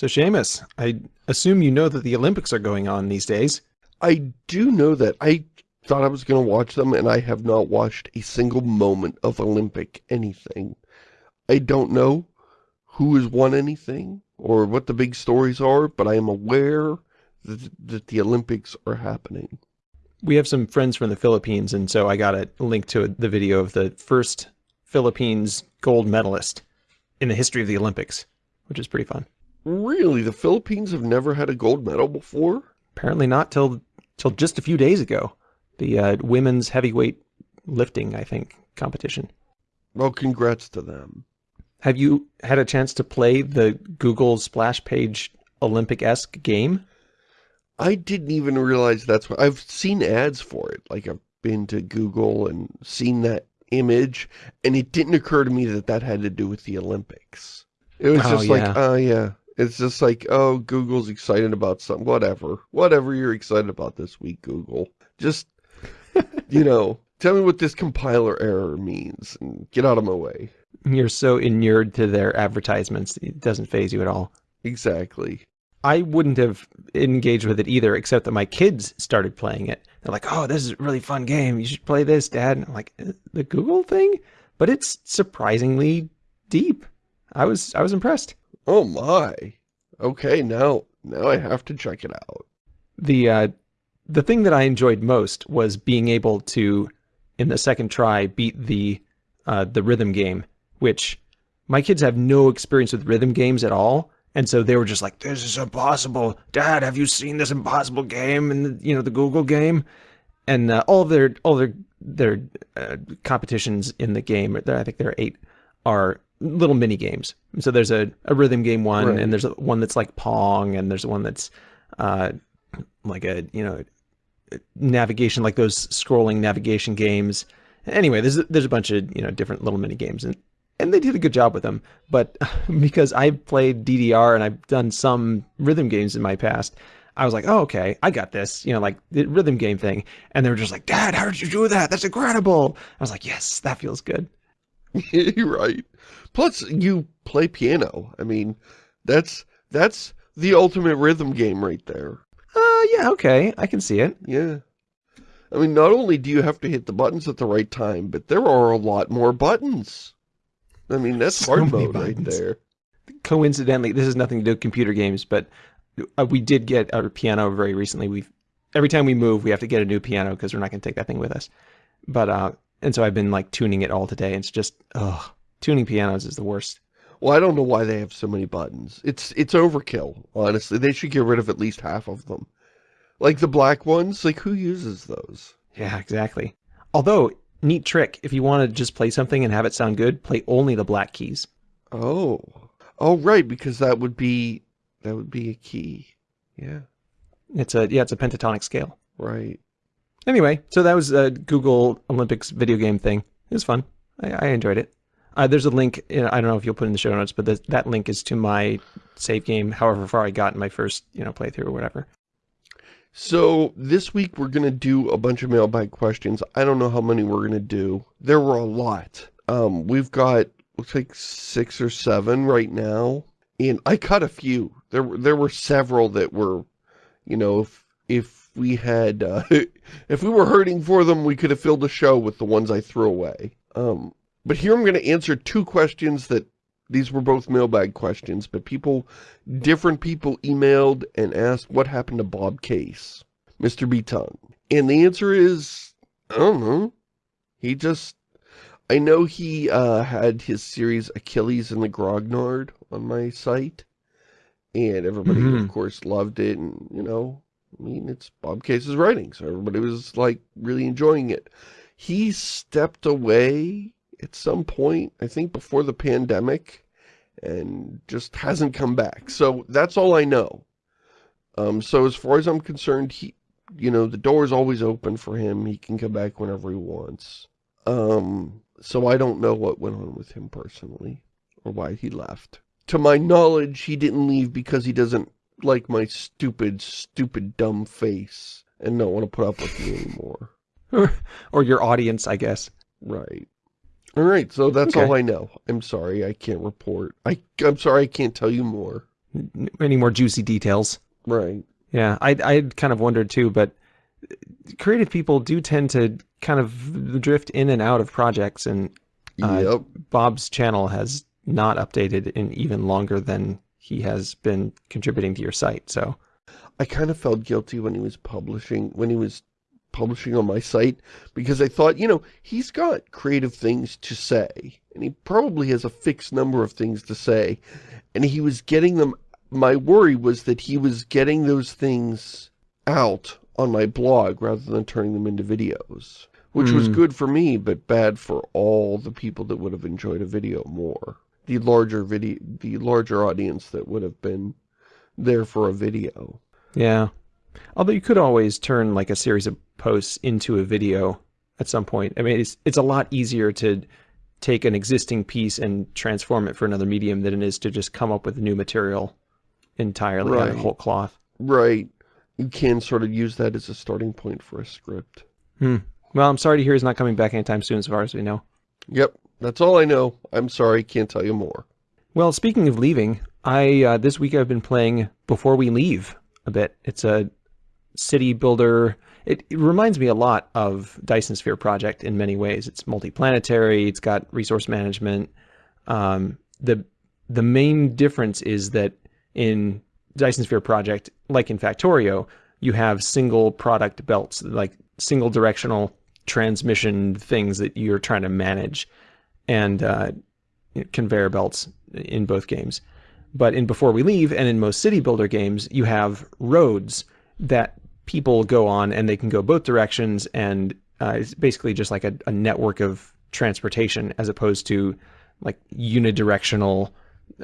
So Shamus, I assume you know that the Olympics are going on these days. I do know that. I thought I was going to watch them, and I have not watched a single moment of Olympic anything. I don't know who has won anything or what the big stories are, but I am aware that, that the Olympics are happening. We have some friends from the Philippines, and so I got a link to the video of the first Philippines gold medalist in the history of the Olympics, which is pretty fun. Really? The Philippines have never had a gold medal before? Apparently not till till just a few days ago. The uh, women's heavyweight lifting, I think, competition. Well, congrats to them. Have you had a chance to play the Google splash page Olympic-esque game? I didn't even realize that's what I've seen ads for it. Like I've been to Google and seen that image and it didn't occur to me that that had to do with the Olympics. It was Oh, just yeah. like, oh yeah. It's just like, oh, Google's excited about something. Whatever. Whatever you're excited about this week, Google. Just, you know, tell me what this compiler error means and get out of my way. You're so inured to their advertisements, it doesn't faze you at all. Exactly. I wouldn't have engaged with it either, except that my kids started playing it. They're like, "Oh, this is a really fun game. You should play this, Dad." And I'm like, "Uh, "The Google thing?" But it's surprisingly deep. I was I was impressed. Oh my. Okay, now, now I have to check it out. The uh, the thing that I enjoyed most was being able to, in the second try, beat the uh, the rhythm game, which my kids have no experience with rhythm games at all. And so they were just like, "This is impossible, Dad. Have you seen this impossible game And, you know the Google game?" And uh, all of their all their their uh, competitions in the game, I think there are eight, are little mini games. So there's a, a rhythm game one, Right. and there's a, one that's like Pong, and there's one that's uh, like a you know navigation, like those scrolling navigation games. Anyway, there's a- there's a bunch of you know different little mini games, and and they did a good job with them. But because I played DDR and I've done some rhythm games in my past, I was like, oh okay, I got this, you know, like the rhythm game thing. And they were just like, Dad, how did you do that? That's incredible. I was like, yes, that feels good. You're right. Plus, you play piano. I mean, that's that's the ultimate rhythm game right there. Uh, yeah, okay, I can see it. Yeah. I mean, not only do you have to hit the buttons at the right time, but there are a lot more buttons. I mean, that's So hard mode right there. coincidentally, this has nothing to do with computer games, but uh, we did get our piano very recently. We've every time we move, we have to get a new piano because we're not going to take that thing with us. But uh, and so I've been like tuning it all today. It's just ugh, tuning pianos is the worst. Well, I don't know why they have so many buttons. It's it's overkill, honestly. They should get rid of at least half of them. Like the black ones, like who uses those? Yeah, exactly. Although neat trick, if you want to just play something and have it sound good, play only the black keys. Oh. Oh, right, because that would be, that would be a key. Yeah, It's a yeah, it's a pentatonic scale. right. Anyway, so that was a Google Olympics video game thing. It was fun. I, I enjoyed it. Uh, there's a link. I don't know if you'll put in the show notes, but the, that link is to my save game. However far I got in my first, you know, playthrough or whatever. So this week we're going to do a bunch of mailbag questions. I don't know how many we're going to do. There were a lot. Um, we've got, looks like six or seven right now. And I cut a few. There, were there were several that were, you know, if, if we had, uh, if we were hurting for them, we could have filled the show with the ones I threw away. Um, but here I'm going to answer two questions that, these were both mailbag questions, but people different people emailed and asked what happened to Bob Case, MrBtongue. And the answer is, I don't know. He just, I know he uh, had his series Achilles and the Grognard on my site. And everybody, Mhm. of course, loved it. And, you know, I mean, it's Bob Case's writing. So everybody was, like, really enjoying it. He stepped away at some point, I think before the pandemic and just hasn't come back. So that's all I know. Um, so as far as I'm concerned, he, you know, the door is always open for him. He can come back whenever he wants. Um, so I don't know what went on with him personally or why he left. To my knowledge, he didn't leave because he doesn't like my stupid, stupid, dumb face and don't want to put up with me anymore. or your audience, I guess. Right. All right, so that's Okay. all I know. I'm sorry, I can't report. I, I'm sorry, I can't tell you more. any more juicy details. Right. Yeah, I I kind of wondered too, but creative people do tend to kind of drift in and out of projects, and uh, Yep. Bob's channel has not updated in even longer than he has been contributing to your site. So I kind of felt guilty when he was publishing, when he was publishing on my site, because I thought, you know, he's got creative things to say, and he probably has a fixed number of things to say, and he was getting them, my worry was that he was getting those things out on my blog rather than turning them into videos, which was Hmm. good for me, but bad for all the people that would have enjoyed a video more. The larger video, the larger audience that would have been there for a video. yeah, although you could always turn like a series of posts into a video at some point. I mean, it's it's a lot easier to take an existing piece and transform it for another medium than it is to just come up with new material entirely out of whole cloth. Right. You can sort of use that as a starting point for a script. Hmm. Well, I'm sorry to hear he's not coming back anytime soon, as far as we know. Yep, that's all I know. I'm sorry, can't tell you more. Well, speaking of leaving, I uh, this week I've been playing Before We Leave a bit. It's a city builder. It, it reminds me a lot of Dyson Sphere Project in many ways. It's multi-planetary. It's got resource management. Um, the the main difference is that in Dyson Sphere Project, like in Factorio, you have single product belts, like single directional transmission things that you're trying to manage, and uh, conveyor belts in both games. But in Before We Leave and in most city builder games, you have roads that people go on and they can go both directions and uh, it's basically just like a, a network of transportation as opposed to like unidirectional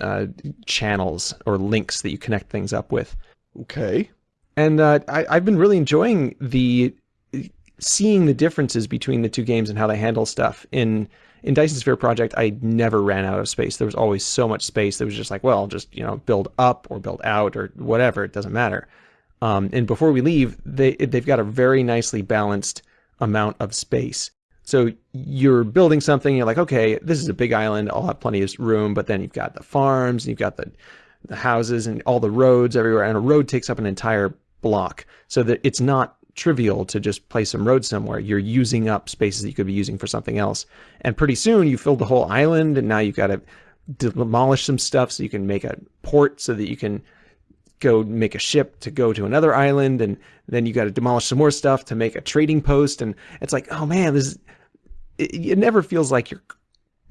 uh, channels or links that you connect things up with. Okay. And uh, I, I've been really enjoying the seeing the differences between the two games and how they handle stuff. In in Dyson Sphere Project, I never ran out of space. There was always so much space that was just like, well, just you know, build up or build out or whatever. It doesn't matter. Um, and before we leave, they they've got a very nicely balanced amount of space. So you're building something, you're like, okay, this is a big island, I'll have plenty of room, but then you've got the farms, you've got the the houses and all the roads everywhere, and a road takes up an entire block. So that it's not trivial to just place some roads somewhere. You're using up spaces that you could be using for something else. And pretty soon you filled the whole island, and now you've got to demolish some stuff so you can make a port so that you can go make a ship to go to another island and then you got to demolish some more stuff to make a trading post and it's like oh man this is, it, it never feels like you're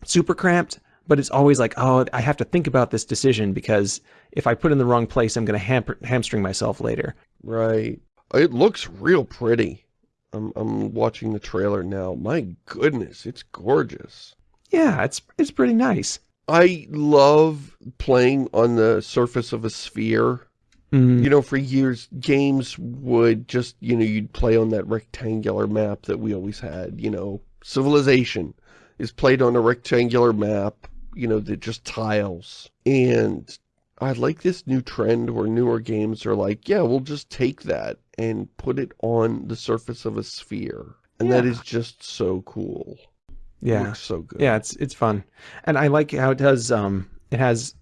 super cramped but it's always like oh i have to think about this decision because if i put in the wrong place i'm going to ham- hamstring myself later Right. It looks real pretty. I'm, I'm watching the trailer now. My goodness, it's gorgeous. yeah it's it's pretty nice I love playing on the surface of a sphere. Mm, You know, for years, games would just, you know, you'd play on that rectangular map that we always had, you know. Civilization is played on a rectangular map, you know, that just tiles. And I like this new trend where newer games are like, yeah, we'll just take that and put it on the surface of a sphere. And that Yeah. is just so cool. Yeah so good. Yeah, it's it's fun, and I like how it does. Um, it has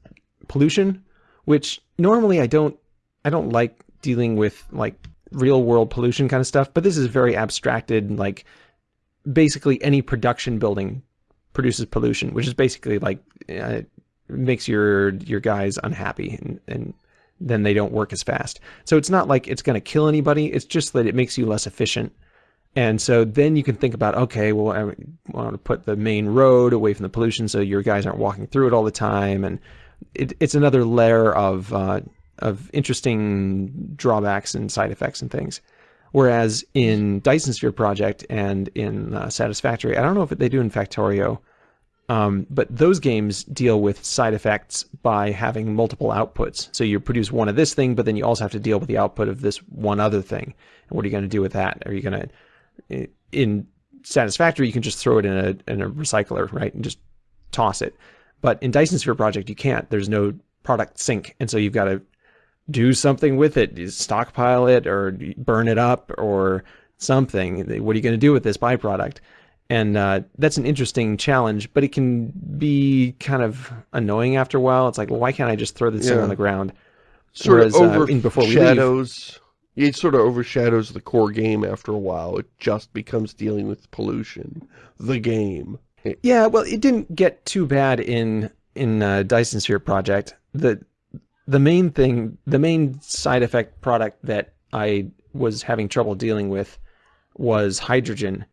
pollution, which normally I don't I don't like dealing with like real world pollution kind of stuff. But this is very abstracted. Like basically any production building produces pollution, which is basically like uh, makes your your guys unhappy and, and then they don't work as fast. So it's not like it's going to kill anybody. It's just that it makes you less efficient. And so then you can think about, okay, well, I want to put the main road away from the pollution so your guys aren't walking through it all the time. And it, it's another layer of, uh, of interesting drawbacks and side effects and things. Whereas in Dyson Sphere Project and in uh, Satisfactory, I don't know if they do in Factorio, um, but those games deal with side effects by having multiple outputs. So you produce one of this thing, but then you also have to deal with the output of this one other thing. And what are you going to do with that? Are you going to, in Satisfactory, you can just throw it in a in a recycler, right, and just toss it. But in Dyson Sphere Project, you can't. There's no product sink. and so you've got to do something with it, stockpile it, or burn it up, or something. What are you going to do with this byproduct? And uh, that's an interesting challenge but it can be kind of annoying after a while it's like well why can't i just throw this thing on the ground Sort Whereas, of uh, in Before We Leave- overshadows, it sort of overshadows the core game after a while. It just becomes dealing with pollution. The game. Yeah, well, it didn't get too bad in in uh, Dyson Sphere Project. The the main thing, the main side effect product that I was having trouble dealing with was hydrogen,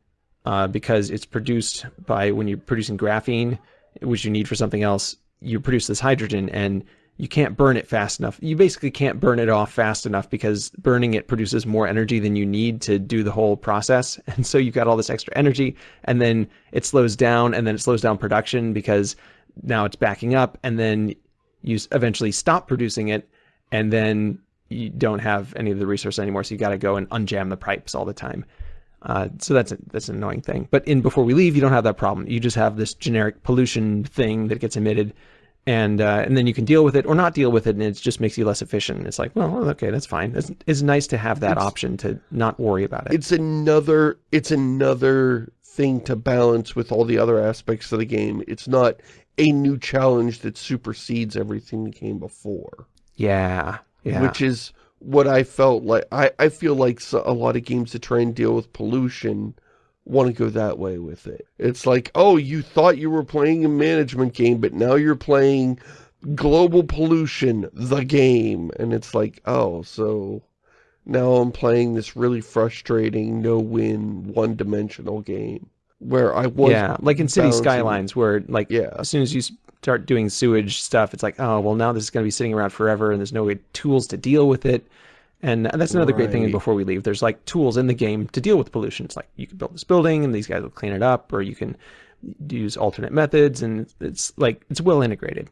uh, because it's produced by when you're producing graphene, which you need for something else. You produce this hydrogen, and you can't burn it fast enough. You basically can't burn it off fast enough because burning it produces more energy than you need to do the whole process. And so you've got all this extra energy and then it slows down and then it slows down production because now it's backing up and then you eventually stop producing it and then you don't have any of the resource anymore. So you got to go and unjam the pipes all the time. Uh, so that's a, that's an annoying thing. But in Before We Leave, you don't have that problem. You just have this generic pollution thing that gets emitted and uh, and then you can deal with it or not deal with it, and it just makes you less efficient. It's like, well, okay, that's fine. It's, it's nice to have that It's- option to not worry about it. It's another, it's another thing to balance with all the other aspects of the game. It's not a new challenge that supersedes everything that came before. yeah, yeah, which is what I felt like. I, I feel like a lot of games that try and deal with pollution want to go that way with it. It's like, oh, you thought you were playing a management game, but now you're playing global pollution, the game. And it's like, oh, so now I'm playing this really frustrating, no-win, one-dimensional game. Where I was yeah. Like in City Skylines, where like Yeah. as soon as you start doing sewage stuff, it's like, oh, well, now this is going to be sitting around forever, and there's no way, tools to deal with it. And that's another great thing. Before We Leave. There's like tools in the game to deal with pollution. It's like you can build this building, and these guys will clean it up, or you can use alternate methods, and it's like it's well integrated.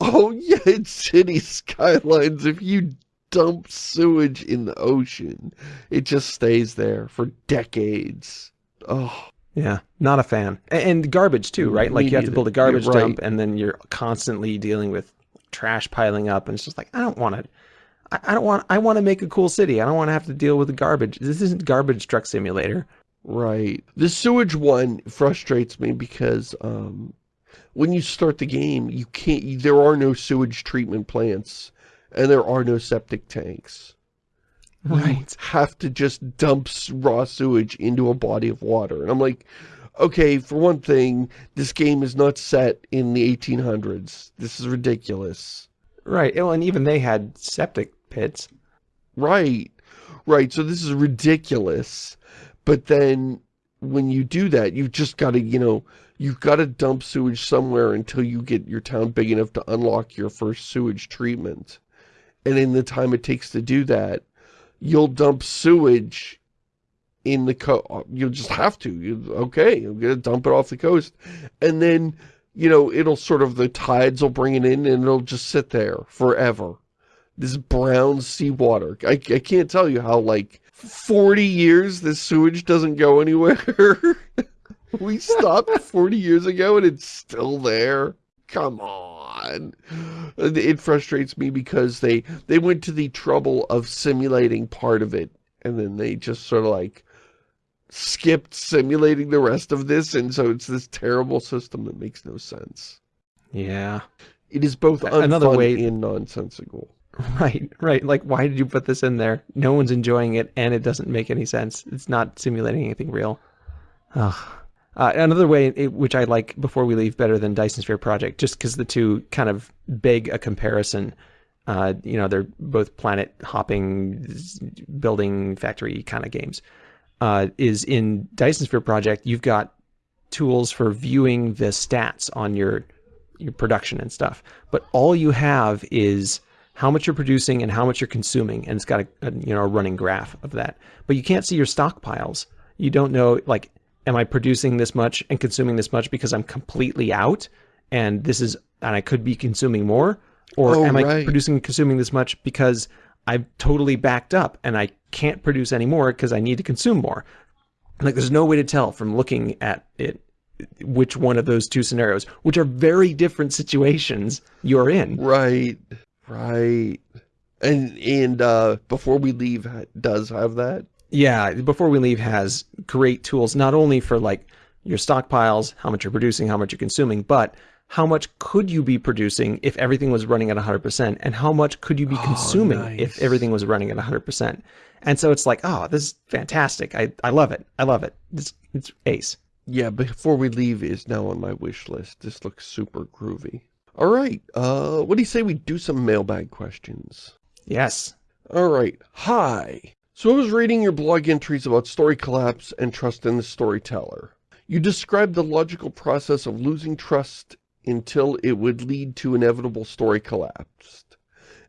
Oh yeah, in city skylines, if you dump sewage in the ocean, it just stays there for decades. Oh, Yeah, not a fan. And garbage too, right? Like Me you have to build a garbage You're dump and then you're constantly dealing with trash piling up and it's just like I don't want to I I don't want I want to make a cool city. I don't want to have to deal with the garbage. This isn't garbage truck simulator. right. The sewage one frustrates me because um, when you start the game, you can't. There are no sewage treatment plants, and there are no septic tanks. You have to just dump raw sewage into a body of water. And I'm like, okay, for one thing, this game is not set in the 1800s. This is ridiculous. Right. Well, and even they had septic pits. Right, right. So this is ridiculous. But then when you do that, you've just got to, you know, you've got to dump sewage somewhere until you get your town big enough to unlock your first sewage treatment. And in the time it takes to do that, you'll dump sewage in the co you'll just have to you okay you're gonna dump it off the coast. And then you know it'll sort of the tides will bring it in and it'll just sit there forever. This brown seawater I, I can't tell you how like 40 years this sewage doesn't go anywhere. We stopped 40 years ago and it's still there. Come on it frustrates me because they they went to the trouble of simulating part of it and then they just sort of like skipped simulating the rest of this and so it's this terrible system that makes no sense Yeah. it is both another way- and nonsensical Right. Right. Like why did you put this in there? No one's enjoying it and it doesn't make any sense. It's not simulating anything real. Ugh. Uh, another way which I like before we leave better than Dyson Sphere Project, just because the two kind of beg a comparison. Uh, you know, they're both planet hopping, building factory kind of games. Uh, is in Dyson Sphere Project, you've got tools for viewing the stats on your your production and stuff, but all you have is how much you're producing and how much you're consuming, and it's got a, a you know a running graph of that. But you can't see your stockpiles. You don't know like am I producing this much and consuming this much because I'm completely out and this is and I could be consuming more or Oh, am I right. producing and consuming this much because I'm totally backed up and I can't produce any more because I need to consume more. Like there's no way to tell from looking at it which one of those two scenarios, which are very different situations you're in. right right and and uh before we leave does have that Yeah, before we leave has great tools not only for like your stockpiles, how much you're producing, how much you're consuming, but how much could you be producing if everything was running at 100% and how much could you be consuming nice. if everything was running at 100%. And so it's like, oh, this is fantastic. I, I love it. I love it. It's, it's ace. Yeah, Before We Leave is now on my wish list. This looks super groovy. All right, uh, what do you say we do some mailbag questions? Yes. All right, hi. So I was reading your blog entries about story collapse and trust in the storyteller. You described the logical process of losing trust until it would lead to inevitable story collapse.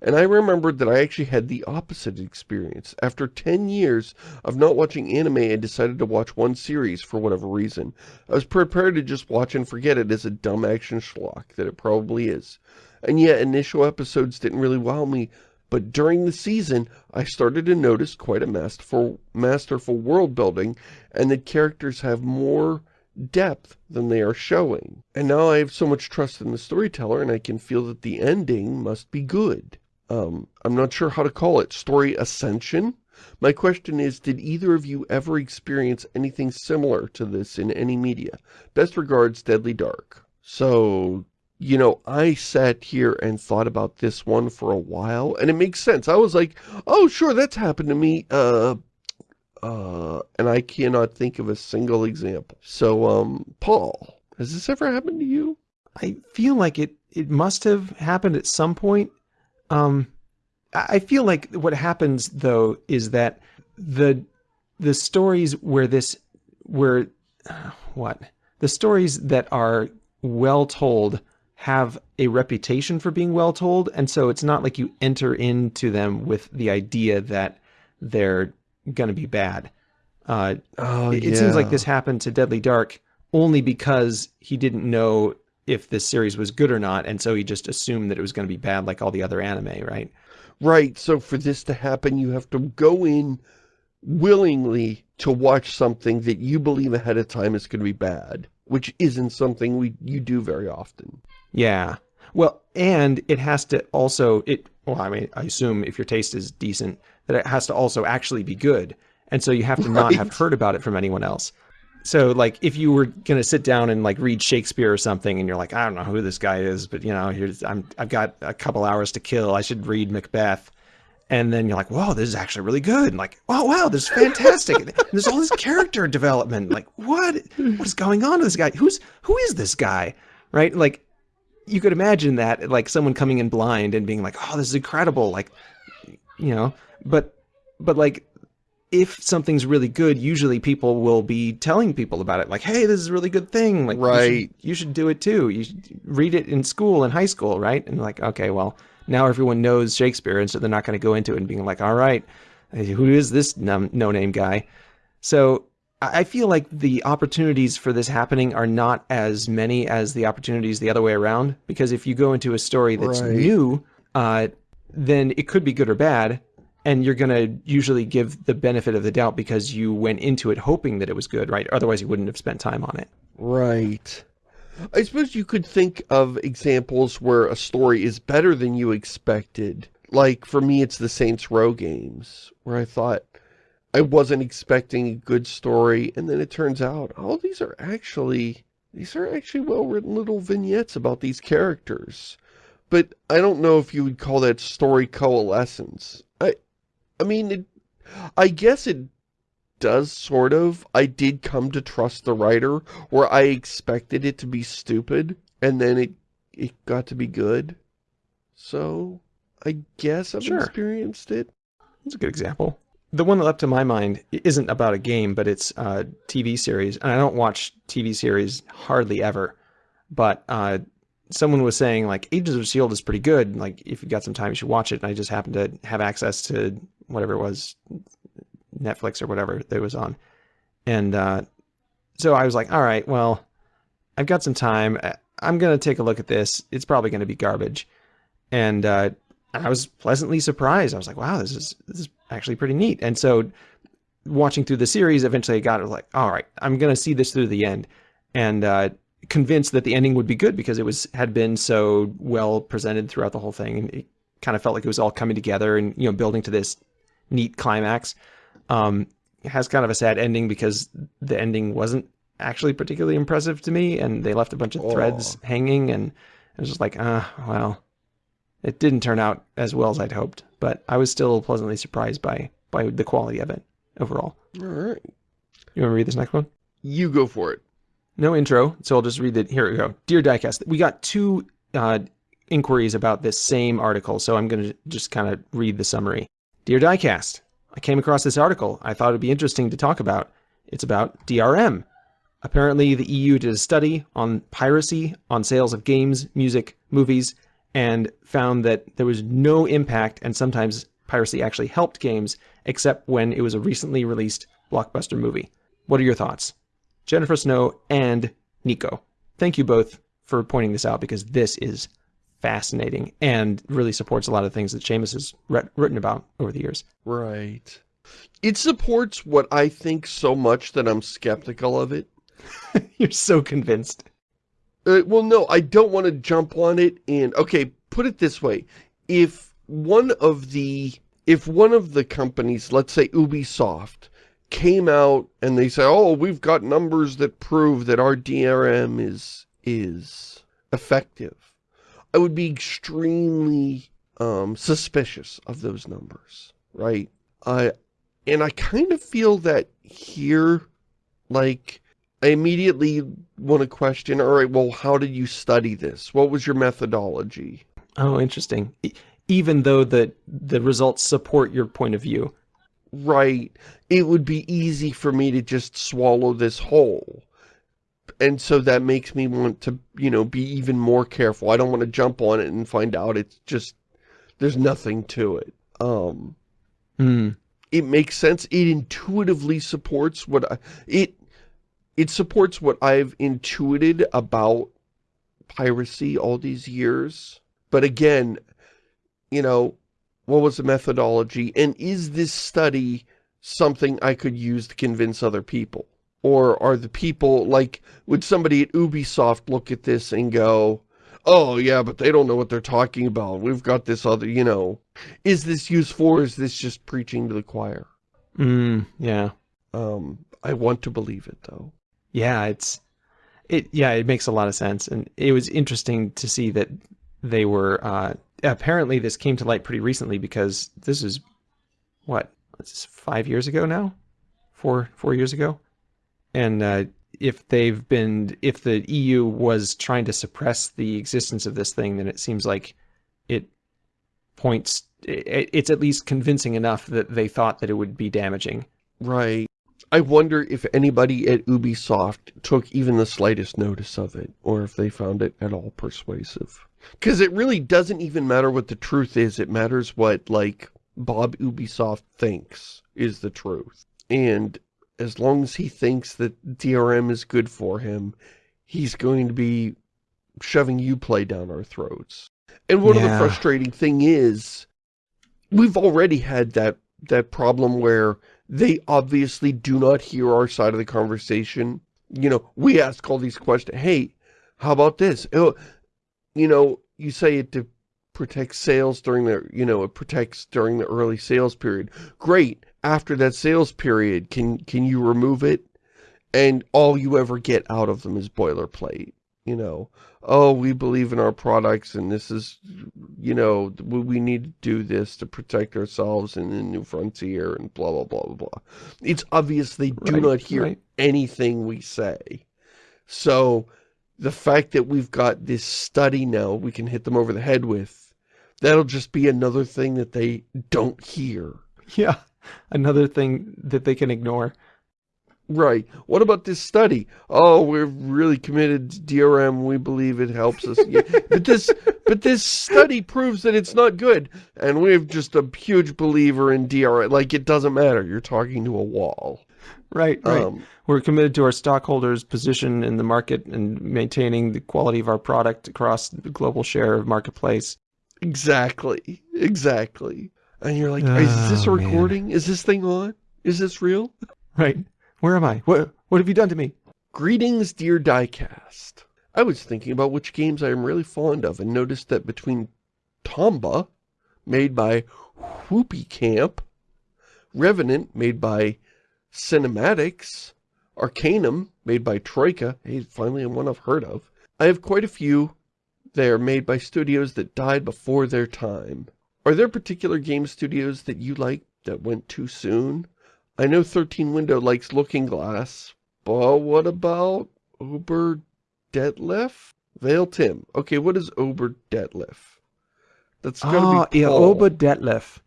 And I remembered that I actually had the opposite experience. After 10 years of not watching anime, I decided to watch one series for whatever reason. I was prepared to just watch and forget it as a dumb action schlock that it probably is. And yet, initial episodes didn't really wow me, but during the season, I started to notice quite a masterful, masterful world building, and that characters have more depth than they are showing. And now I have so much trust in the storyteller, and I can feel that the ending must be good um, I'm not sure how to call it, story ascension? My question is, did either of you ever experience anything similar to this in any media? Best regards, Deadly Dark. So, you know, I sat here and thought about this one for a while, and it makes sense. I was like, oh, sure, that's happened to me, uh, uh, and I cannot think of a single example. So, um, Paul, has this ever happened to you? I feel like it, it must have happened at some point. Um, I feel like what happens though is that the the stories where this where uh, what the stories that are well told have a reputation for being well told and so it's not like you enter into them with the idea that they're going to be bad. Uh, oh, it, yeah. it seems like this happened to Deadly Dark only because he didn't know if this series was good or not, and so he just assumed that it was going to be bad like all the other anime, right? Right, so for this to happen, you have to go in willingly to watch something that you believe ahead of time is going to be bad, which isn't something we you do very often. Yeah. Well, and it has to also, it. well, I mean, I assume if your taste is decent, that it has to also actually be good. And so you have to not have heard about it from anyone else. So like if you were going to sit down and like read Shakespeare or something and you're like, I don't know who this guy is, but you know, here's, I'm, I've got a couple hours to kill. I should read Macbeth. And then you're like, whoa, this is actually really good. And like, wow, wow, this is fantastic. There's all this character development. Like, what, what is going on with this guy? Who's, who is this guy? Right? Like, you could imagine that, like someone coming in blind and being like, oh, this is incredible. Like, you know, but, but like if something's really good, usually people will be telling people about it. Like, hey, this is a really good thing. Like, right. you, should, you should do it too. You should read it in school, in high school, right? And like, okay, well, now everyone knows Shakespeare, and so they're not going to go into it and being like, all right, who is this no-name guy? So I feel like the opportunities for this happening are not as many as the opportunities the other way around. Because if you go into a story that's right. new, uh, then it could be good or bad and you're going to usually give the benefit of the doubt because you went into it hoping that it was good, right? Otherwise, you wouldn't have spent time on it. Right. I suppose you could think of examples where a story is better than you expected. Like, for me, it's the Saints Row games, where I thought I wasn't expecting a good story, and then it turns out, oh, these are actually, these are actually well-written little vignettes about these characters. But I don't know if you would call that story coalescence. I, I mean, it, I guess it does sort of. I did come to trust the writer where I expected it to be stupid and then it it got to be good. So, I guess I've sure. experienced it. That's a good example. The one that left to my mind isn't about a game, but it's a TV series. And I don't watch TV series hardly ever. But uh, someone was saying like Agents of S.H.I.E.L.D. is pretty good. Like if you've got some time, you should watch it. And I just happened to have access to whatever it was, Netflix or whatever that was on. And uh, so I was like, all right, well, I've got some time. I'm going to take a look at this. It's probably going to be garbage. And uh, I was pleasantly surprised. I was like, wow, this is, this is actually pretty neat. And so watching through the series, eventually I got it like, all right, I'm going to see this through the end. And uh, convinced that the ending would be good because it was had been so well presented throughout the whole thing. And it kind of felt like it was all coming together and, you know, building to this neat climax. Um, it has kind of a sad ending because the ending wasn't actually particularly impressive to me, and they left a bunch of threads Aw. hanging, and I was just like, ah, well, it didn't turn out as well as I'd hoped, but I was still pleasantly surprised by by the quality of it overall. All right. You want to read this next one? You go for it. No intro, so I'll just read it. Here we go. Dear Diecast, we got two uh, inquiries about this same article, so I'm going to just kind of read the summary. Dear Diecast, I came across this article. I thought it'd be interesting to talk about. It's about DRM. Apparently, the EU did a study on piracy on sales of games, music, movies, and found that there was no impact, and sometimes piracy actually helped games, except when it was a recently released blockbuster movie. What are your thoughts? Jennifer Snow and Nico. Thank you both for pointing this out because this is fascinating and really supports a lot of things that Shamus has written about over the years. Right. It supports what I think so much that I'm skeptical of it. You're so convinced. Uh, well, no, I don't want to jump on it and, okay, put it this way. If one of the, if one of the companies, let's say Ubisoft, came out and they say, oh, we've got numbers that prove that our DRM is, is effective, I would be extremely um, suspicious of those numbers, right? I, and I kind of feel that here, like, I immediately want to question, all right, well, how did you study this? What was your methodology? Oh, interesting. Even though the, the results support your point of view. Right. It would be easy for me to just swallow this whole. And so that makes me want to, you know, be even more careful. I don't want to jump on it and find out it's just, there's nothing to it. Um, mm. It makes sense. It intuitively supports what I, it, it supports what I've intuited about piracy all these years. But again, you know, what was the methodology? And is this study something I could use to convince other people? Or are the people, like, would somebody at Ubisoft look at this and go, oh, yeah, but they don't know what they're talking about. We've got this other, you know. Is this useful or is this just preaching to the choir? Mm, yeah. Um, I want to believe it, though. Yeah, it's, it, yeah, it makes a lot of sense. And it was interesting to see that they were, uh, apparently this came to light pretty recently because this is, what, this is five years ago now? Four, four years ago? And uh, if they've been, if the EU was trying to suppress the existence of this thing, then it seems like it points, it's at least convincing enough that they thought that it would be damaging. Right. I wonder if anybody at Ubisoft took even the slightest notice of it, or if they found it at all persuasive. Because it really doesn't even matter what the truth is, it matters what, like, Bob Ubisoft thinks is the truth. And as long as he thinks that DRM is good for him, he's going to be shoving Uplay down our throats. And one Yeah. of the frustrating thing is, we've already had that, that problem where they obviously do not hear our side of the conversation. You know, we ask all these questions, hey, how about this? Oh, you know, you say it to protect sales during the, you know, it protects during the early sales period. Great. After that sales period, can, can you remove it? And all you ever get out of them is boilerplate, you know. Oh, we believe in our products and this is, you know, we need to do this to protect ourselves in the new frontier and blah, blah, blah, blah, blah. It's obvious they do Right, not hear right. anything we say. So the fact that we've got this study now we can hit them over the head with, that'll just be another thing that they don't hear. Yeah. Another thing that they can ignore. Right. What about this study? Oh, we're really committed to DRM. We believe it helps us. Yeah, but this, but this study proves that it's not good. And we're just a huge believer in DRM. Like, it doesn't matter. You're talking to a wall. Right, right. Um, We're committed to our stockholders' position in the market and maintaining the quality of our product across the global share of marketplace. Exactly. Exactly. And you're like, is this a Oh, man. recording? Is this thing on? Is this real? Right. Where am I? What what have you done to me? Greetings, dear Diecast. I was thinking about which games I am really fond of and noticed that between Tomba, made by Whoopee Camp, Revenant, made by Cinematix, Arcanum, made by Troika. Hey, finally one I've heard of. I have quite a few. They are made by studios that died before their time. Are there particular game studios that you like that went too soon? I know 13 Window likes Looking Glass, but what about Ober Detlef? Vale Tim. Okay, what is Ober Detlef? That's gotta Oh, be yeah, Paul. Oba Detlef.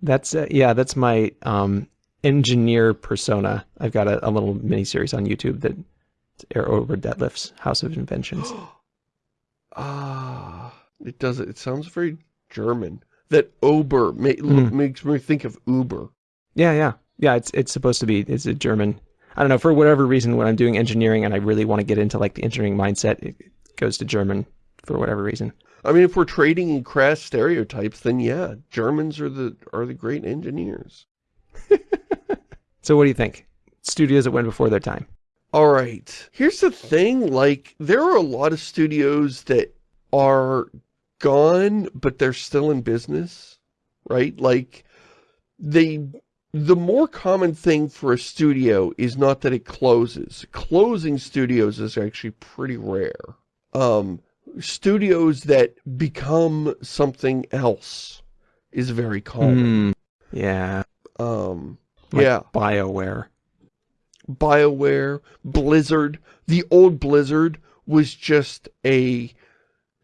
That's uh, yeah, that's my um engineer persona. I've got a, a little mini series on YouTube that air over Detlef's House of Inventions. Ah, it does it. It sounds very German. That Ober ma Mm. makes me think of Uber. Yeah, yeah, yeah. It's it's supposed to be. It's a German. I don't know for whatever reason when I'm doing engineering and I really want to get into like the engineering mindset, it goes to German for whatever reason. I mean, if we're trading in crass stereotypes, then yeah, Germans are the are the great engineers. So what do you think? Studios that went before their time. All right. Here's the thing, like, there are a lot of studios that are gone, but they're still in business, right? Like, they, the more common thing for a studio is not that it closes. Closing studios is actually pretty rare. Um, studios that become something else is very common. Hmm. Yeah. Um, Like yeah. BioWare. BioWare, Blizzard. The old Blizzard was just a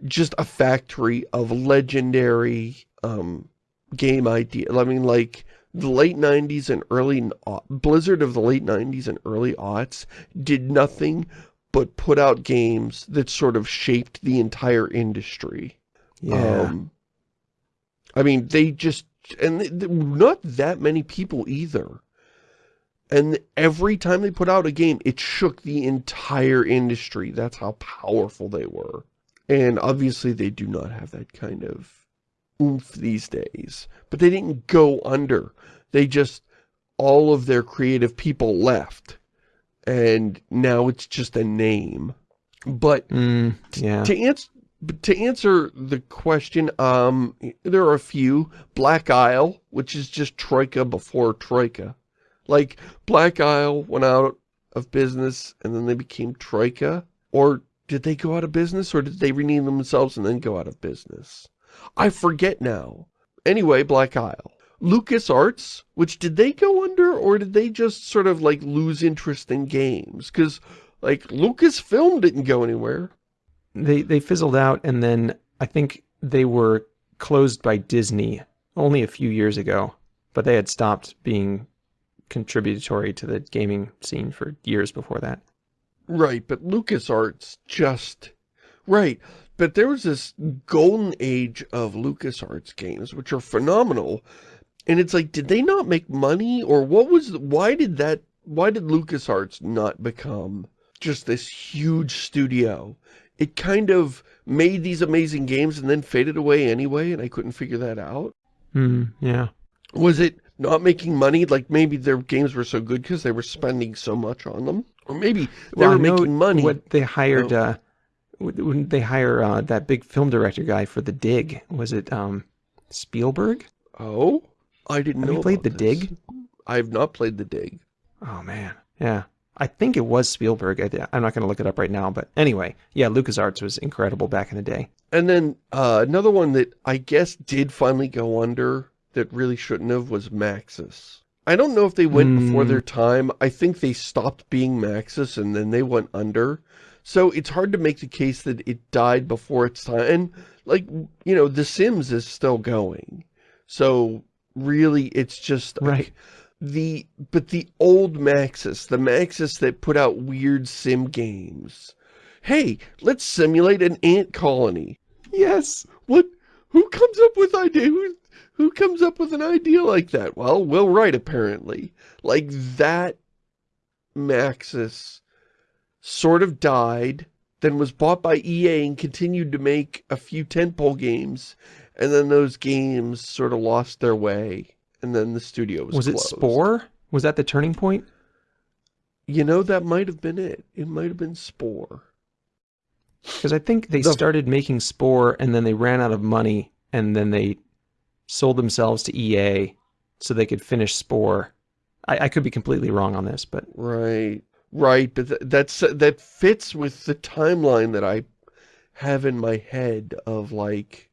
just a factory of legendary um game idea. I mean like the late 90s and early au- Blizzard of the late 90s and early aughts did nothing but put out games that sort of shaped the entire industry. Yeah. Um, I mean, they just, and th- th- not that many people either. And every time they put out a game, it shook the entire industry. That's how powerful they were. And obviously they do not have that kind of oomph these days. But they didn't go under. They just, all of their creative people left. And now it's just a name. But Mm, yeah. to answer to answer the question, um, there are a few. Black Isle, which is just Troika before Troika. Like, Black Isle went out of business and then they became Troika. Or did they go out of business or did they rename themselves and then go out of business? I forget now. Anyway, Black Isle. LucasArts, which did they go under or did they just sort of like lose interest in games? Because like Lucasfilm didn't go anywhere. They they fizzled out, and then I think they were closed by Disney only a few years ago. But they had stopped being contributory to the gaming scene for years before that. Right, but LucasArts just... Right, but there was this golden age of LucasArts games, which are phenomenal. And it's like, did they not make money? Or what was... Why did that... Why did LucasArts not become just this huge studio? It kind of made these amazing games and then faded away anyway, and I couldn't figure that out. Hmm. Yeah. Was it not making money? Like maybe their games were so good because they were spending so much on them? Or maybe they Well, were making money. What they hired, Oh. uh, w- when they hire uh, that big film director guy for The Dig? Was it um, Spielberg? Oh, I didn't Have know you played The this. Dig? I have not played The Dig. Oh man, yeah. I think it was Spielberg. I, I'm not going to look it up right now, but anyway, yeah, LucasArts was incredible back in the day. And then uh, another one that I guess did finally go under that really shouldn't have was Maxis. I don't know if they went before Hmm. their time. I think they stopped being Maxis and then they went under. So it's hard to make the case that it died before its time. And like, you know, The Sims is still going. So really it's just Right. the but the old Maxis, the Maxis that put out weird sim games. Hey, let's simulate an ant colony. Yes. What? Who comes up with idea? Who, who comes up with an idea like that? Well, Will Wright apparently. Like that Maxis sort of died, then was bought by EA and continued to make a few tentpole games, and then those games sort of lost their way, and then the studio was Was it. Spore? Was that the turning point? You know, that might have been it. It might have been Spore. Because I think they The- started making Spore and then they ran out of money and then they sold themselves to EA so they could finish Spore. I, I could be completely wrong on this, but Right. Right, but th that's that fits with the timeline that I have in my head of like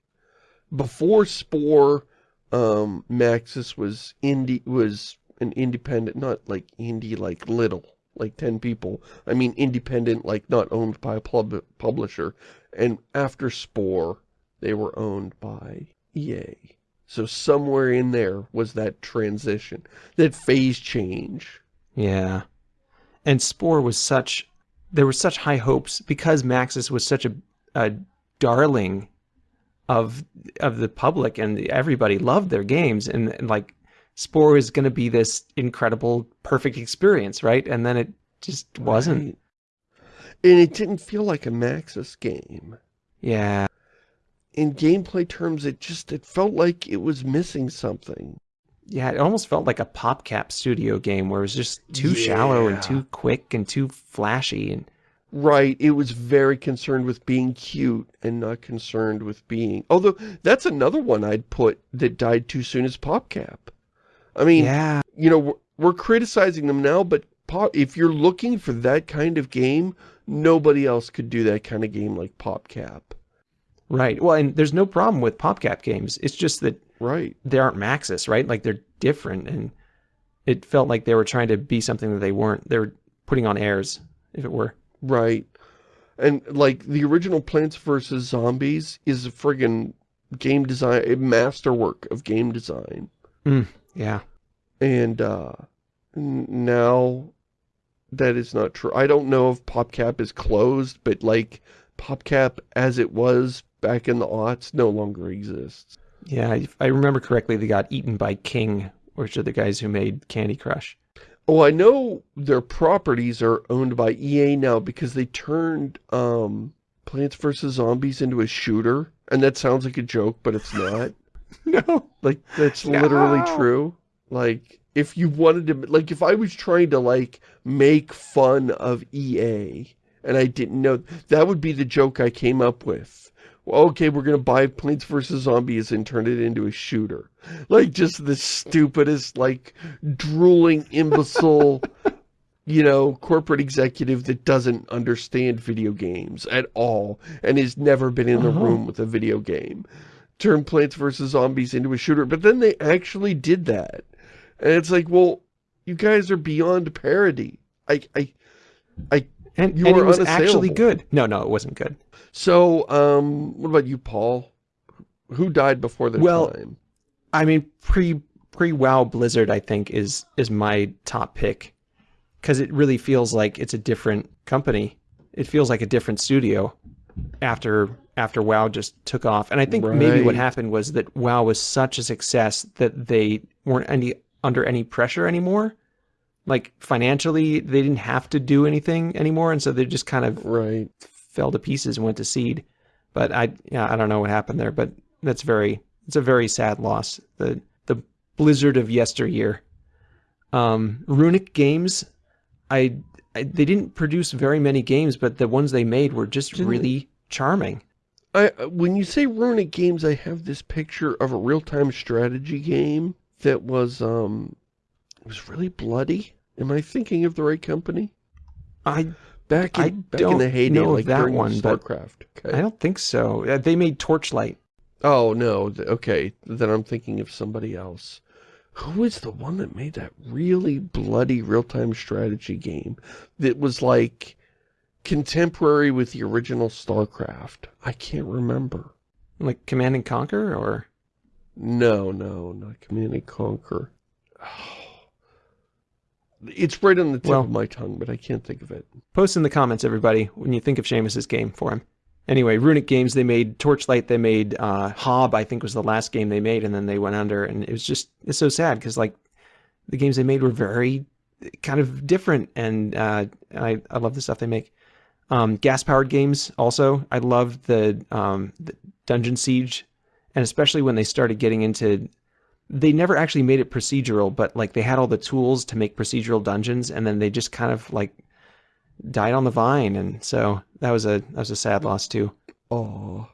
before Spore, um, Maxis was indie was an independent, not like indie like little, like 10 people. I mean independent, like not owned by a pub publisher. And after Spore, they were owned by EA. So somewhere in there was that transition, that phase change. Yeah. And Spore was such, there were such high hopes because Maxis was such a, a darling of of the public and everybody loved their games and, and like Spore is going to be this incredible perfect experience, right? And then it just wasn't. Right. And it didn't feel like a Maxis game. Yeah. In gameplay terms, it just, it felt like it was missing something. Yeah, it almost felt like a PopCap studio game where it was just too yeah. shallow and too quick and too flashy. and Right, it was very concerned with being cute and not concerned with being... Although, that's another one I'd put that died too soon as PopCap. I mean, yeah. you know, we're, we're criticizing them now, but pop, if you're looking for that kind of game, nobody else could do that kind of game like PopCap. Right. Well, and there's no problem with PopCap games. It's just that right. they aren't Maxis, right? Like they're different and it felt like they were trying to be something that they weren't. They were putting on airs, if it were. Right. And like the original Plants vs. Zombies is a friggin' game design, a masterwork of game design. Mm, yeah. And uh, now that is not true. I don't know if PopCap is closed, but like PopCap as it was back in the aughts no longer exists. Yeah, if I remember correctly, they got eaten by King, which are the guys who made Candy Crush. Oh, I know their properties are owned by EA now because they turned um, Plants vs. Zombies into a shooter. And that sounds like a joke, but it's not. no. Like, that's no. literally true. Like, if you wanted to, like, if I was trying to, like, make fun of EA, and I didn't know, that would be the joke I came up with. Well, okay, we're going to buy Plants vs. Zombies and turn it into a shooter. Like, just the stupidest, like, drooling imbecile, you know, corporate executive that doesn't understand video games at all and has never been in the uh -huh. room with a video game. Turn Plants vs. Zombies into a shooter. But then they actually did that. And it's like, well, you guys are beyond parody. I, I, I, and, you and it was actually good. No, no, it wasn't good. So, um, what about you, Paul? Who died before the well, time? I mean, pre pre WoW Blizzard, I think is is my top pick because it really feels like it's a different company. It feels like a different studio after after WoW just took off. And I think right. maybe what happened was that WoW was such a success that they weren't any under any pressure anymore. Like financially, they didn't have to do anything anymore, and so they just kind of right fell to pieces and went to seed. But I, yeah, I don't know what happened there. But that's very, it's a very sad loss. The the Blizzard of yesteryear. Um, Runic Games, I, I, they didn't produce very many games, but the ones they made were just didn't really charming. I when you say Runic Games, I have this picture of a real-time strategy game that was um was really bloody. Am I thinking of the right company? I back in, I back in the heyday, like that one, StarCraft. Okay. I don't think so. They made Torchlight. Oh no, okay. Then I'm thinking of somebody else. Who is the one that made that really bloody real-time strategy game that was like contemporary with the original StarCraft? I can't remember. Like Command and Conquer or no, no, not Command and Conquer. Oh, It's right on the tip well, of my tongue, but I can't think of it. Post in the comments, everybody, when you think of Shamus's game for him. Anyway, Runic Games, they made Torchlight, they made uh, Hob, I think was the last game they made, and then they went under, and it was just, it's so sad, because, like, the games they made were very kind of different, and uh, I, I love the stuff they make. Um, Gas-powered games, also. I loved the, um, the Dungeon Siege and especially when they started getting into they never actually made it procedural, but like they had all the tools to make procedural dungeons, and then they just kind of like died on the vine, and so that was a that was a sad loss too. Oh,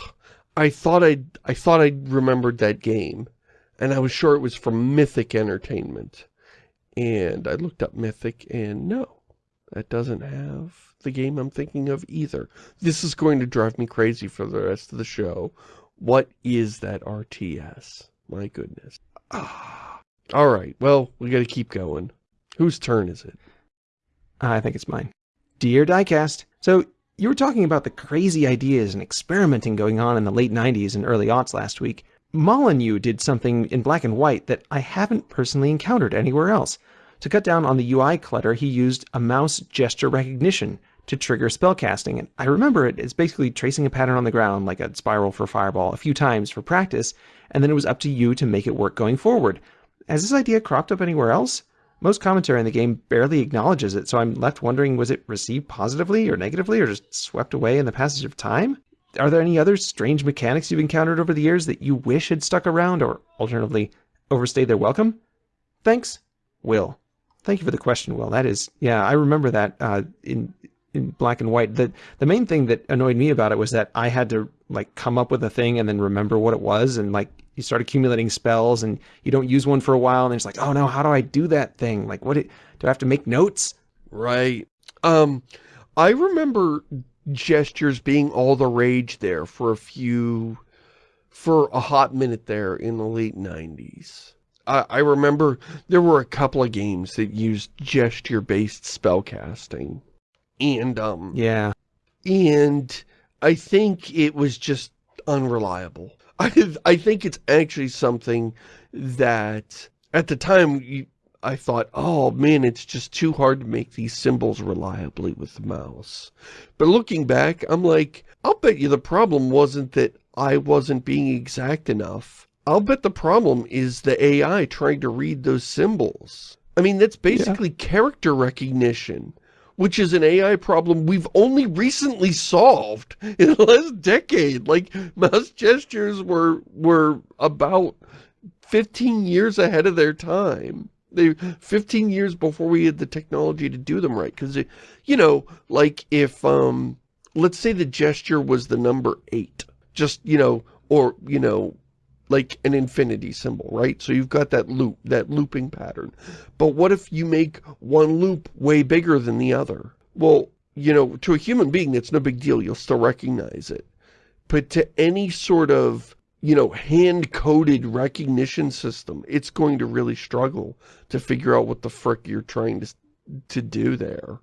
I thought I I thought I remembered that game, and I was sure it was from Mythic Entertainment, and I looked up Mythic, and no, That doesn't have the game I'm thinking of either. This is going to drive me crazy for the rest of the show. What is that RTS? My goodness. Ah. All right, well, we got to keep going. Whose turn is it? I think it's mine. Dear Diecast, so you were talking about the crazy ideas and experimenting going on in the late 90s and early aughts last week. Molyneux did something in black and white that I haven't personally encountered anywhere else. To cut down on the UI clutter, he used a mouse gesture recognition to trigger spellcasting. And I remember it as basically tracing a pattern on the ground, like a spiral for fireball, a few times for practice, and then it was up to you to make it work going forward. Has this idea cropped up anywhere else? Most commentary in the game barely acknowledges it, so I'm left wondering was it received positively or negatively or just swept away in the passage of time? Are there any other strange mechanics you've encountered over the years that you wish had stuck around or alternatively overstayed their welcome? Thanks, Will. Thank you for the question, Will. That is, yeah, I remember that uh, in in black and white. The the main thing that annoyed me about it was that I had to like come up with a thing and then remember what it was and like you start accumulating spells and you don't use one for a while and it's like, oh no, how do I do that thing? Like what, do I have to make notes? Right. Um, I remember gestures being all the rage there for a few, for a hot minute there in the late 90s. I, I remember there were a couple of games that used gesture-based spellcasting. And, um... Yeah. And I think it was just unreliable. I, I think it's actually something that at the time you, I thought, oh man, it's just too hard to make these symbols reliably with the mouse. But looking back, I'm like, I'll bet you the problem wasn't that I wasn't being exact enough. I'll bet the problem is the AI trying to read those symbols. I mean, that's basically yeah. character recognition which is an AI problem we've only recently solved in the last decade. Like, mouse gestures were, were about 15 years ahead of their time. They 15 years before we had the technology to do them right. Because, you know, like if, um, let's say the gesture was the number eight. Just, you know, or, you know, like an infinity symbol, right? So you've got that loop, that looping pattern. But what if you make one loop way bigger than the other? Well, you know, to a human being, it's no big deal. You'll still recognize it. But to any sort of, you know, hand-coded recognition system, it's going to really struggle to figure out what the frick you're trying to, to do there.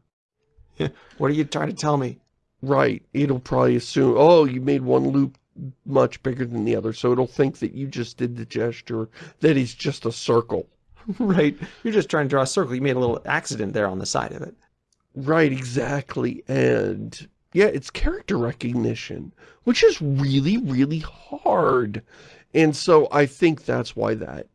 what are you trying to tell me? Right. It'll probably assume, oh, you made one loop much bigger than the other, so it'll think that you just did the gesture, that is just a circle. right. You're just trying to draw a circle. You made a little accident there on the side of it. Right, exactly. And yeah, it's character recognition, which is really, really hard. And so I think that's why that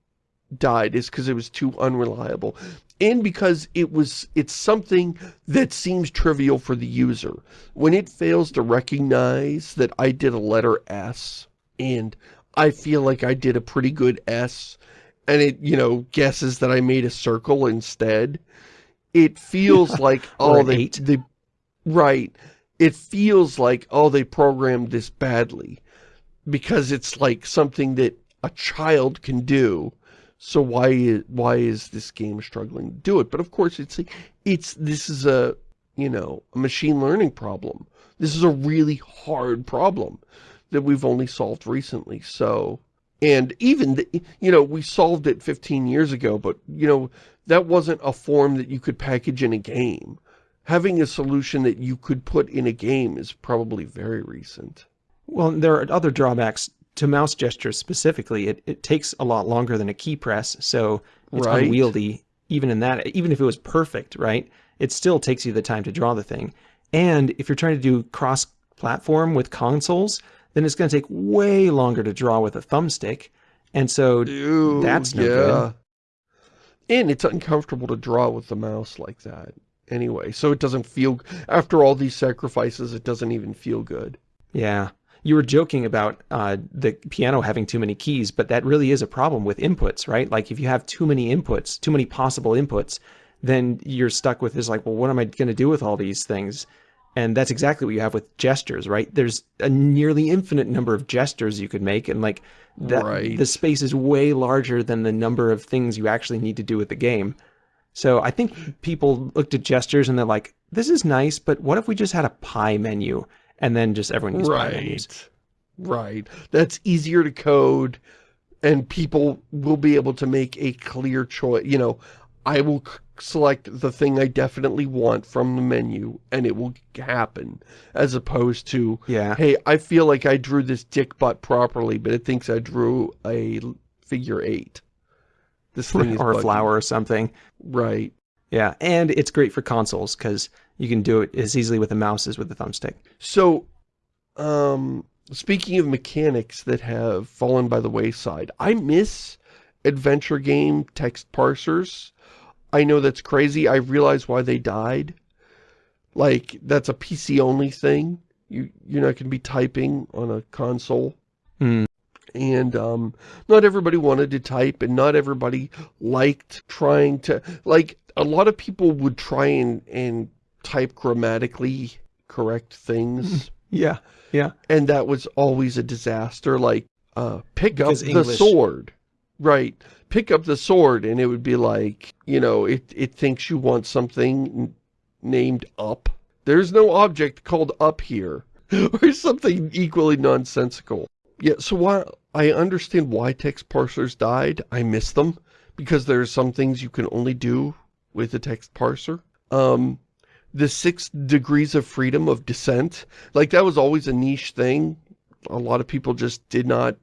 died, is because it was too unreliable. And because it was it's something that seems trivial for the user. When it fails to recognize that I did a letter S and I feel like I did a pretty good S and it, you know, guesses that I made a circle instead, it feels like, oh, they, they, right, it feels like, oh, they programmed this badly because it's like something that a child can do so why why is this game struggling to do it? But of course, it's it's this is a you know a machine learning problem. This is a really hard problem that we've only solved recently. So and even the, you know we solved it 15 years ago, but you know that wasn't a form that you could package in a game. Having a solution that you could put in a game is probably very recent. Well, there are other drawbacks to mouse gestures specifically, it, it takes a lot longer than a key press, so it's right. unwieldy even in that, even if it was perfect, right? It still takes you the time to draw the thing. And if you're trying to do cross-platform with consoles, then it's going to take way longer to draw with a thumbstick. And so Dude, that's no yeah. good. And it's uncomfortable to draw with the mouse like that anyway. So it doesn't feel, after all these sacrifices, it doesn't even feel good. Yeah you were joking about uh, the piano having too many keys, but that really is a problem with inputs, right? Like if you have too many inputs, too many possible inputs, then you're stuck with this like, well, what am I going to do with all these things? And that's exactly what you have with gestures, right? There's a nearly infinite number of gestures you could make, and like that, right. the space is way larger than the number of things you actually need to do with the game. So I think people looked at gestures and they're like, this is nice, but what if we just had a pie menu and then just everyone menus? Right. Right. That's easier to code and people will be able to make a clear choice. You know, I will select the thing I definitely want from the menu and it will happen as opposed to, Yeah. hey, I feel like I drew this dick butt properly, but it thinks I drew a figure eight. This thing is or a flower or something. Right. Yeah, and it's great for consoles because you can do it as easily with a mouse as with a thumbstick. So, um, speaking of mechanics that have fallen by the wayside, I miss adventure game text parsers. I know that's crazy. I realize why they died. Like, that's a PC-only thing. You, you're not going to be typing on a console. Hmm. And um, not everybody wanted to type, and not everybody liked trying to... Like, a lot of people would try and, and type grammatically correct things. Yeah, yeah. and that was always a disaster like uh pick Because up the sword. Right. Pick up the sword and it would be like you know it it thinks you want something n- named up. There's no object called up here or something equally nonsensical. Yeah so while i understand why text parsers died. I miss them because there are some things you can only do with a text parser. Um the six degrees of freedom of Descent. Like that was always a niche thing. A lot of people just did not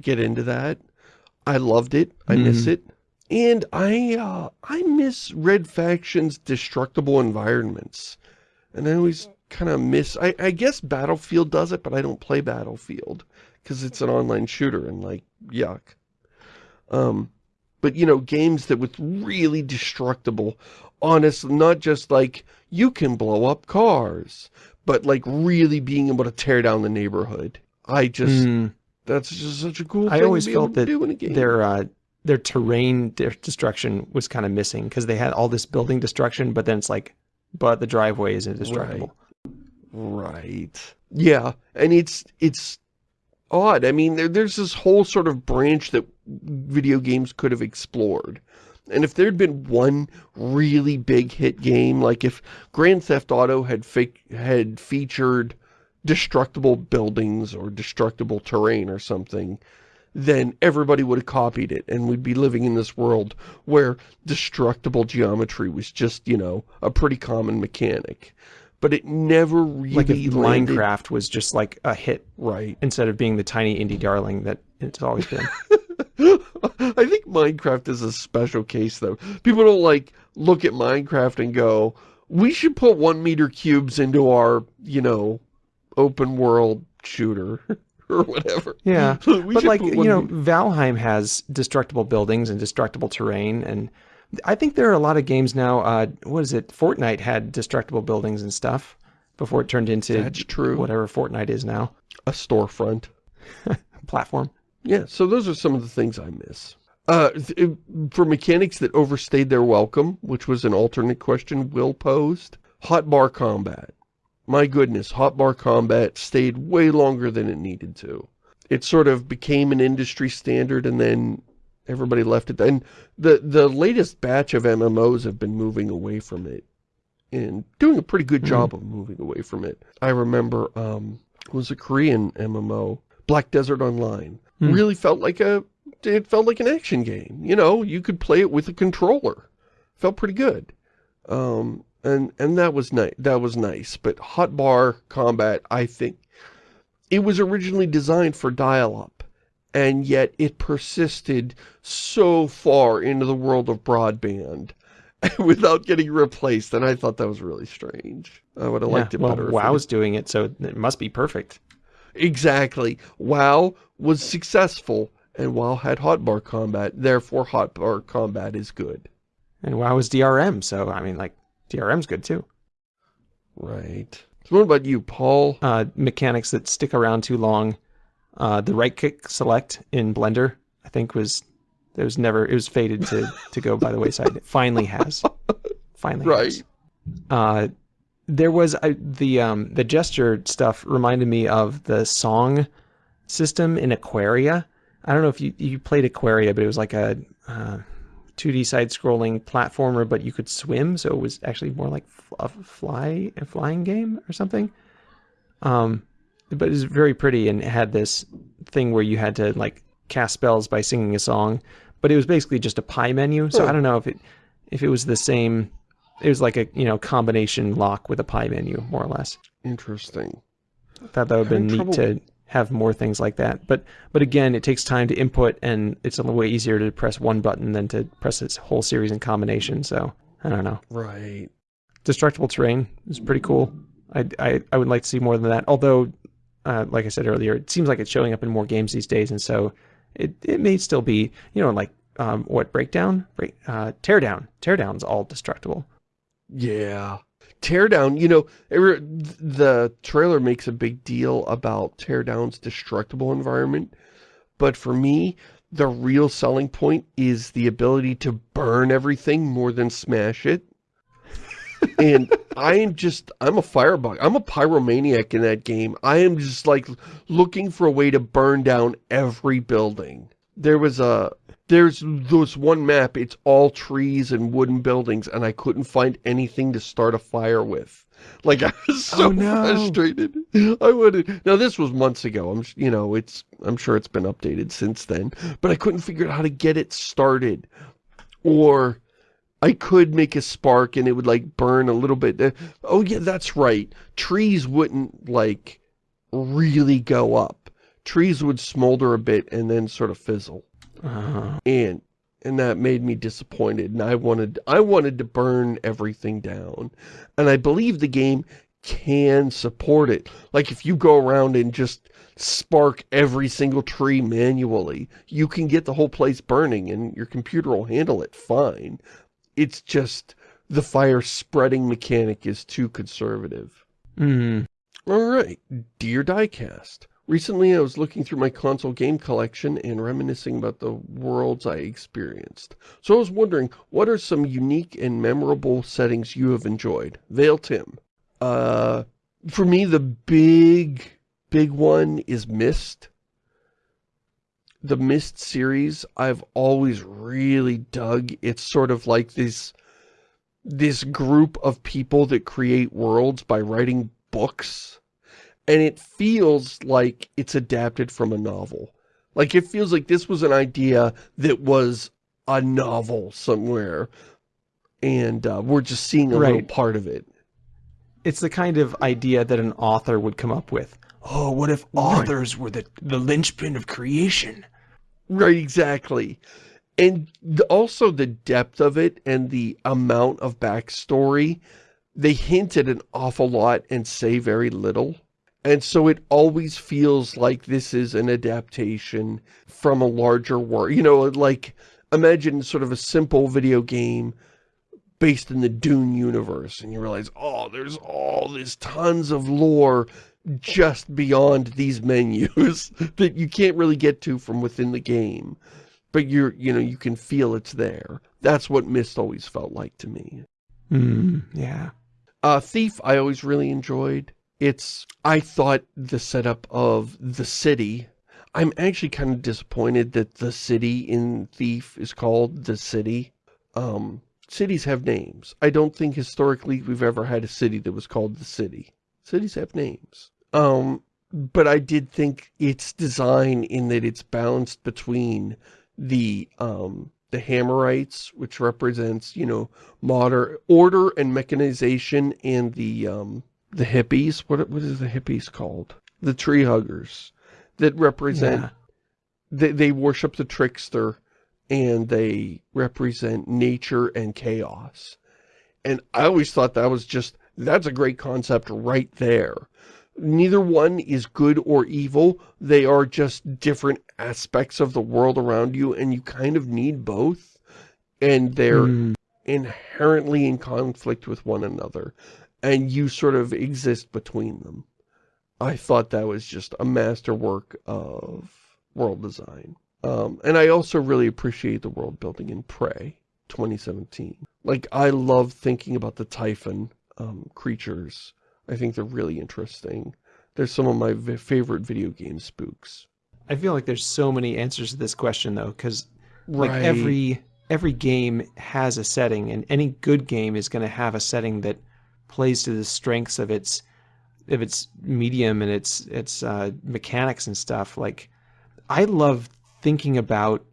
get into that. I loved it. I miss it. And i uh i miss red faction's destructible environments. And i always kind of miss I, I guess battlefield does it but i don't play battlefield because it's an online shooter and like yuck. Um but you know games that with really destructible honest not just like you can blow up cars but like really being able to tear down the neighborhood i just Hmm. that's just such a cool I thing always to be able felt to that do in a game. their uh, their terrain de- destruction was kind of missing because they had all this building destruction, but then it's like, but the driveway is indestructible. Right. Yeah, and it's it's odd. I mean, there, there's this whole sort of branch that video games could have explored. And if there'd been one really big hit game, like if Grand Theft Auto had had featured destructible buildings or destructible terrain or something, then everybody would have copied it and we'd be living in this world where destructible geometry was just, you know, a pretty common mechanic. But it never really Like Minecraft was just like a hit right. instead of being the tiny indie darling that it's always been. I think Minecraft is a special case though. People don't like look at Minecraft and go, we should put one meter cubes into our, you know, open world shooter or whatever. Yeah, but like you know, meter- Valheim has destructible buildings and destructible terrain, and I think there are a lot of games now. Uh, what is it? Fortnite had destructible buildings and stuff before it turned into That's true. whatever Fortnite is now. a storefront. Platform. Yeah, so those are some of the things I miss. Uh, for mechanics that overstayed their welcome, which was an alternate question Will posed, hotbar combat. My goodness, hotbar combat stayed way longer than it needed to. It sort of became an industry standard and then everybody left it. And the, the latest batch of MMOs have been moving away from it and doing a pretty good job of moving away from it. I remember, um, it was a Korean MMO, Black Desert Online. Hmm. Really felt like a, it felt like an action game. You know, you could play it with a controller. Felt pretty good. Um, and, and that was nice. That was nice. But hotbar combat, I think, it was originally designed for dial-up. And yet it persisted so far into the world of broadband without getting replaced. And I thought that was really strange. I would have Yeah, liked it well, better. WoW's doing it, so it must be perfect. Exactly. WoW was successful, and WoW had hotbar combat, therefore hotbar combat is good. And WoW is DRM, so I mean, like DRM's good too. Right. So what about you, Paul? Uh, mechanics that stick around too long. Uh, the right click select in Blender, I think was it was never it was fated to to go by the wayside. It finally has. Finally, Right. has. Uh, there was the um the gesture stuff reminded me of the song system in Aquaria. I don't know if you you played Aquaria, but it was like a uh, 2D side-scrolling platformer, but you could swim, so it was actually more like a fly, a flying game or something. Um, but it was very pretty and it had this thing where you had to like cast spells by singing a song, but it was basically just a pie menu. So I don't know if it if it was the same. It was like a you know combination lock with a pie menu, more or less. Interesting. I thought that would have been neat to have more things like that. But but again, it takes time to input, and it's a little way easier to press one button than to press this whole series in combination. So I don't know. Right. Destructible terrain is pretty cool. I, I, I would like to see more than that. Although, uh, like I said earlier, it seems like it's showing up in more games these days, and so it, it may still be, you know, like um, what breakdown, break, uh, teardown, teardown's all destructible. Yeah, teardown. You know, the trailer makes a big deal about teardown's destructible environment, but for me, the real selling point is the ability to burn everything more than smash it and I am just, I'm a firebug. I'm a pyromaniac in that game. I am just like looking for a way to burn down every building. There was a, there's this one map, it's all trees and wooden buildings, and I couldn't find anything to start a fire with. Like, I was so oh, no. frustrated. I wouldn't. now this was months ago. I'm, you know, it's, I'm sure it's been updated since then, but I couldn't figure out how to get it started. Or, I could make a spark and it would like burn a little bit. Uh, oh yeah, that's right. Trees wouldn't like really go up. Trees would smolder a bit and then sort of fizzle. Uh. And and that made me disappointed and I wanted I wanted to burn everything down. And I believe the game can support it. Like if you go around and just spark every single tree manually, you can get the whole place burning and your computer will handle it fine it's just the fire spreading mechanic is too conservative. Mm. Alright, Dear Diecast. Recently I was looking through my console game collection and reminiscing about the worlds I experienced. So I was wondering, what are some unique and memorable settings you have enjoyed? Vale Tim. Uh, for me, the big, big one is Myst the Myst series I've always really dug. It's sort of like this, this group of people that create worlds by writing books. And it feels like it's adapted from a novel. Like it feels like this was an idea that was a novel somewhere. And uh, we're just seeing a right. little part of it. It's the kind of idea that an author would come up with. Oh, what if authors right. were the, the linchpin of creation? Right, exactly. And also the depth of it and the amount of backstory, they hint at an awful lot and say very little. And so it always feels like this is an adaptation from a larger world. You know, like, imagine sort of a simple video game based in the Dune universe. And you realize, oh, there's all this tons of lore just beyond these menus that you can't really get to from within the game. But you're, you know, you can feel it's there. That's what Myst always felt like to me. Mm, yeah. Uh, Thief, I always really enjoyed. It's, I thought the setup of the city, I'm actually kind of disappointed that the city in Thief is called the city. Um, cities have names. I don't think historically we've ever had a city that was called the city. Cities have names. Um, but I did think its design in that it's balanced between the, um, the Hammerites, which represents, you know, modern order and mechanization, and the, um, the hippies. What, what is the hippies called? The tree huggers that represent, yeah. they, they worship the trickster and they represent nature and chaos. And I always thought that was just, that's a great concept right there neither one is good or evil. They are just different aspects of the world around you, and you kind of need both. And they're mm. inherently in conflict with one another. And you sort of exist between them. I thought that was just a masterwork of world design. Um, and I also really appreciate the world building in Prey 2017. Like, I love thinking about the Typhon um, creatures I think they're really interesting. They're some of my favorite video game spooks. I feel like there's so many answers to this question though, because right. like every every game has a setting, and any good game is going to have a setting that plays to the strengths of its of its medium and its its uh, mechanics and stuff. Like, I love thinking about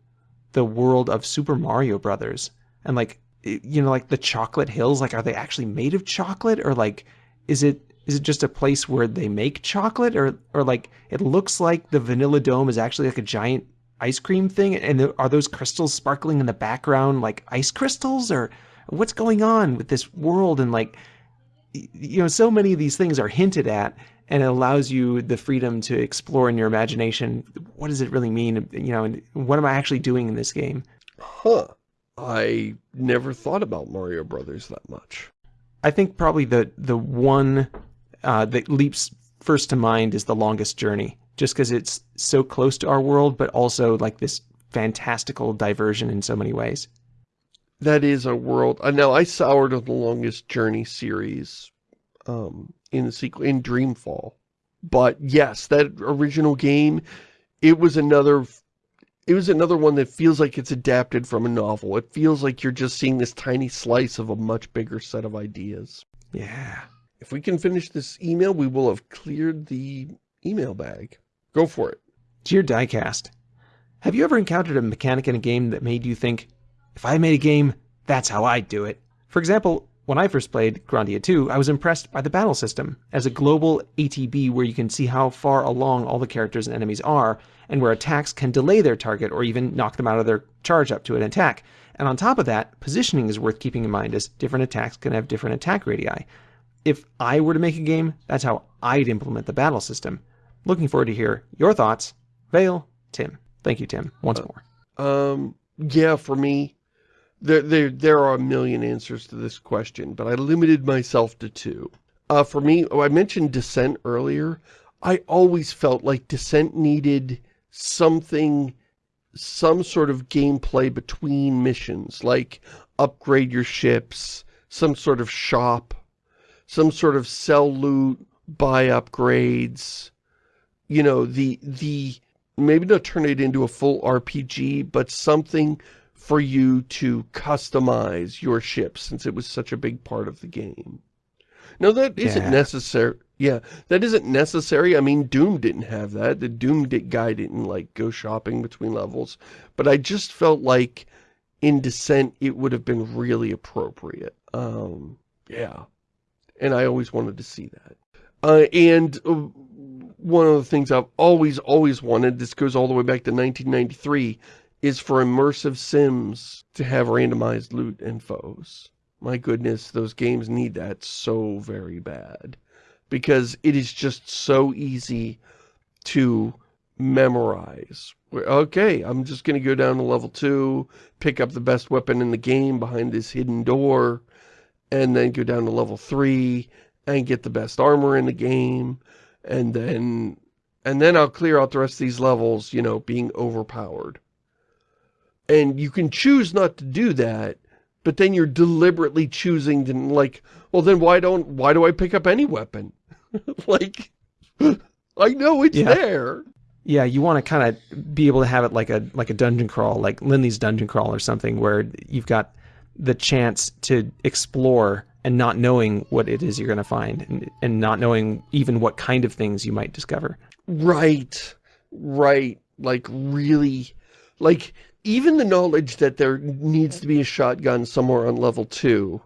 the world of Super Mario Brothers and like you know like the chocolate hills like are they actually made of chocolate? Or like is it is it just a place where they make chocolate? Or or like it looks like the vanilla dome is actually like a giant ice cream thing and are those crystals sparkling in the background like ice crystals? Or what's going on with this world? And like you know so many of these things are hinted at and it allows you the freedom to explore in your imagination what does it really mean? You know and what am i actually doing in this game? Huh. I never thought about mario brothers that much. I think probably the the one uh, that leaps first to mind is the longest journey just because it's so close to our world but also like this fantastical diversion in so many ways that is a world uh, now i soured on the longest journey series um in the sequel in Dreamfall. But yes, that original game, it was another it was another one that feels like it's adapted from a novel. It feels like you're just seeing this tiny slice of a much bigger set of ideas. Yeah. If we can finish this email, we will have cleared the email bag. Go for it. Dear Diecast, have you ever encountered a mechanic in a game that made you think, if I made a game, that's how I'd do it? For example, when I first played Grandia 2, I was impressed by the battle system. As a global ATB where you can see how far along all the characters and enemies are, and where attacks can delay their target or even knock them out of their charge up to an attack. And on top of that, positioning is worth keeping in mind as different attacks can have different attack radii. If I were to make a game, that's how I'd implement the battle system. Looking forward to hear your thoughts. Vale, Tim. Thank you, Tim, once uh, more. Um, yeah, for me, there, there, there are a million answers to this question, but I limited myself to two. Uh, for me, oh, I mentioned Descent earlier. I always felt like Descent needed something, some sort of gameplay between missions, like upgrade your ships, some sort of shop, some sort of sell loot, buy upgrades, you know, the, the, maybe not turn it into a full RPG, but something for you to customize your ship since it was such a big part of the game. Now that isn't yeah. necessary. Yeah, that isn't necessary. I mean, Doom didn't have that. The Doom guy didn't like go shopping between levels. But I just felt like in Descent it would have been really appropriate. Um, yeah. And I always wanted to see that. Uh, and uh, one of the things I've always, always wanted, this goes all the way back to 1993, is for immersive sims to have randomized loot and foes. My goodness, those games need that so very bad. Because it is just so easy to memorize. Okay, I'm just going to go down to level 2, pick up the best weapon in the game behind this hidden door, and then go down to level 3 and get the best armor in the game, and then and then I'll clear out the rest of these levels, you know, being overpowered. And you can choose not to do that, but then you're deliberately choosing to like, well then why don't, why do I pick up any weapon? like, I know it's yeah. there. Yeah, you want to kind of be able to have it like a like a dungeon crawl, like Linley's dungeon crawl or something, where you've got the chance to explore and not knowing what it is you're going to find and, and not knowing even what kind of things you might discover. Right, right. Like really, like even the knowledge that there needs to be a shotgun somewhere on level two,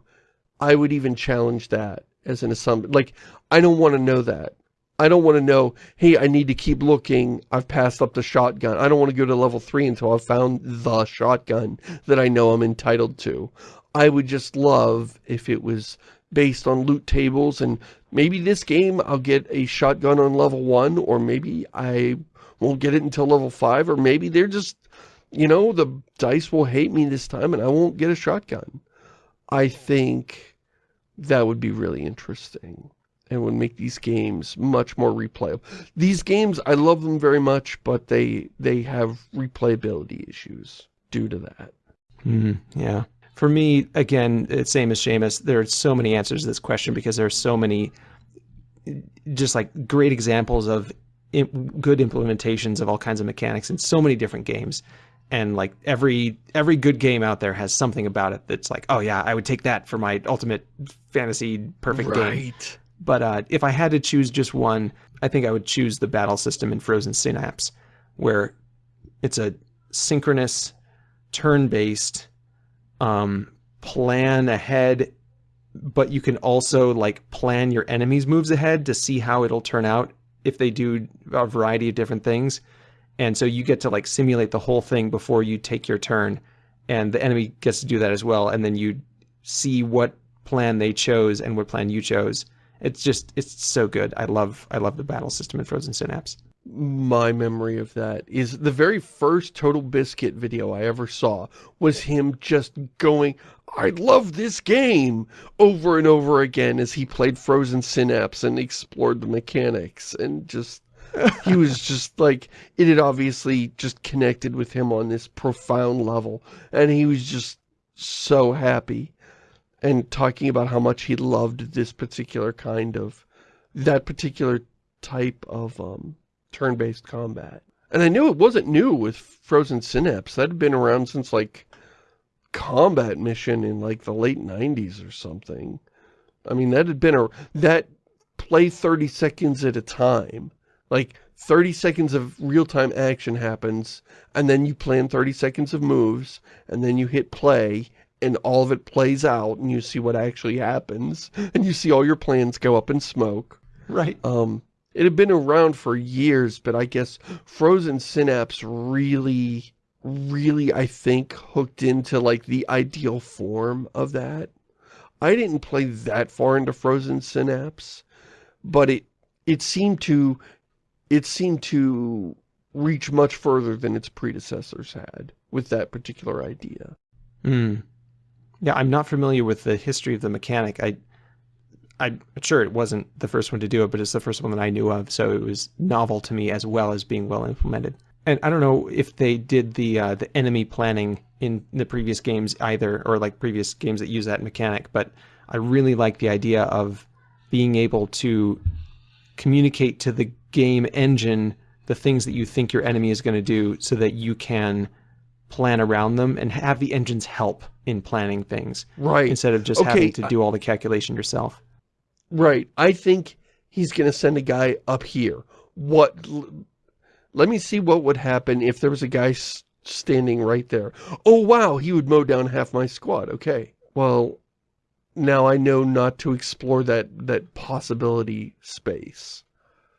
I would even challenge that as an assumption. Like, I don't want to know that. I don't want to know, hey, I need to keep looking. I've passed up the shotgun. I don't want to go to level three until I've found the shotgun that I know I'm entitled to. I would just love if it was based on loot tables and maybe this game I'll get a shotgun on level one or maybe I won't get it until level five or maybe they're just you know, the dice will hate me this time and I won't get a shotgun. I think that would be really interesting and would make these games much more replayable. These games, I love them very much, but they they have replayability issues due to that. Mm, yeah. For me, again, same as Shamus. There are so many answers to this question because there are so many just like great examples of good implementations of all kinds of mechanics in so many different games and like every every good game out there has something about it that's like, oh yeah, I would take that for my ultimate fantasy perfect game. Right. But uh, if I had to choose just one, I think I would choose the battle system in Frozen Synapse, where it's a synchronous, turn-based, um, plan ahead, but you can also like plan your enemies' moves ahead to see how it'll turn out if they do a variety of different things. And so you get to like simulate the whole thing before you take your turn, and the enemy gets to do that as well. And then you see what plan they chose and what plan you chose. It's just it's so good. I love I love the battle system in Frozen Synapse. My memory of that is the very first Total Biscuit video I ever saw was him just going, I love this game, over and over again as he played Frozen Synapse and explored the mechanics and just he was just like, it had obviously just connected with him on this profound level. And he was just so happy and talking about how much he loved this particular kind of, that particular type of um, turn-based combat. And I knew it wasn't new with Frozen Synapse. That had been around since like Combat Mission in like the late 90s or something. I mean, that had been a, that play 30 seconds at a time like 30 seconds of real-time action happens, and then you plan 30 seconds of moves, and then you hit play, and all of it plays out, and you see what actually happens, and you see all your plans go up in smoke. Right. Um, it had been around for years, but I guess Frozen Synapse really, really, I think, hooked into, like, the ideal form of that. I didn't play that far into Frozen Synapse, but it, it seemed to it seemed to reach much further than its predecessors had with that particular idea. Mm. Yeah, I'm not familiar with the history of the mechanic. I, I'm sure it wasn't the first one to do it, but it's the first one that I knew of, so it was novel to me as well as being well implemented. And I don't know if they did the uh, the enemy planning in the previous games either, or like previous games that use that mechanic, but I really like the idea of being able to communicate to the game engine the things that you think your enemy is going to do so that you can plan around them and have the engines help in planning things. Right. Instead of just okay, having to do all the calculation yourself. Right. I think he's going to send a guy up here. What... Let me see what would happen if there was a guy standing right there. Oh, wow, he would mow down half my squad. Okay. Well, now I know not to explore that, that possibility space.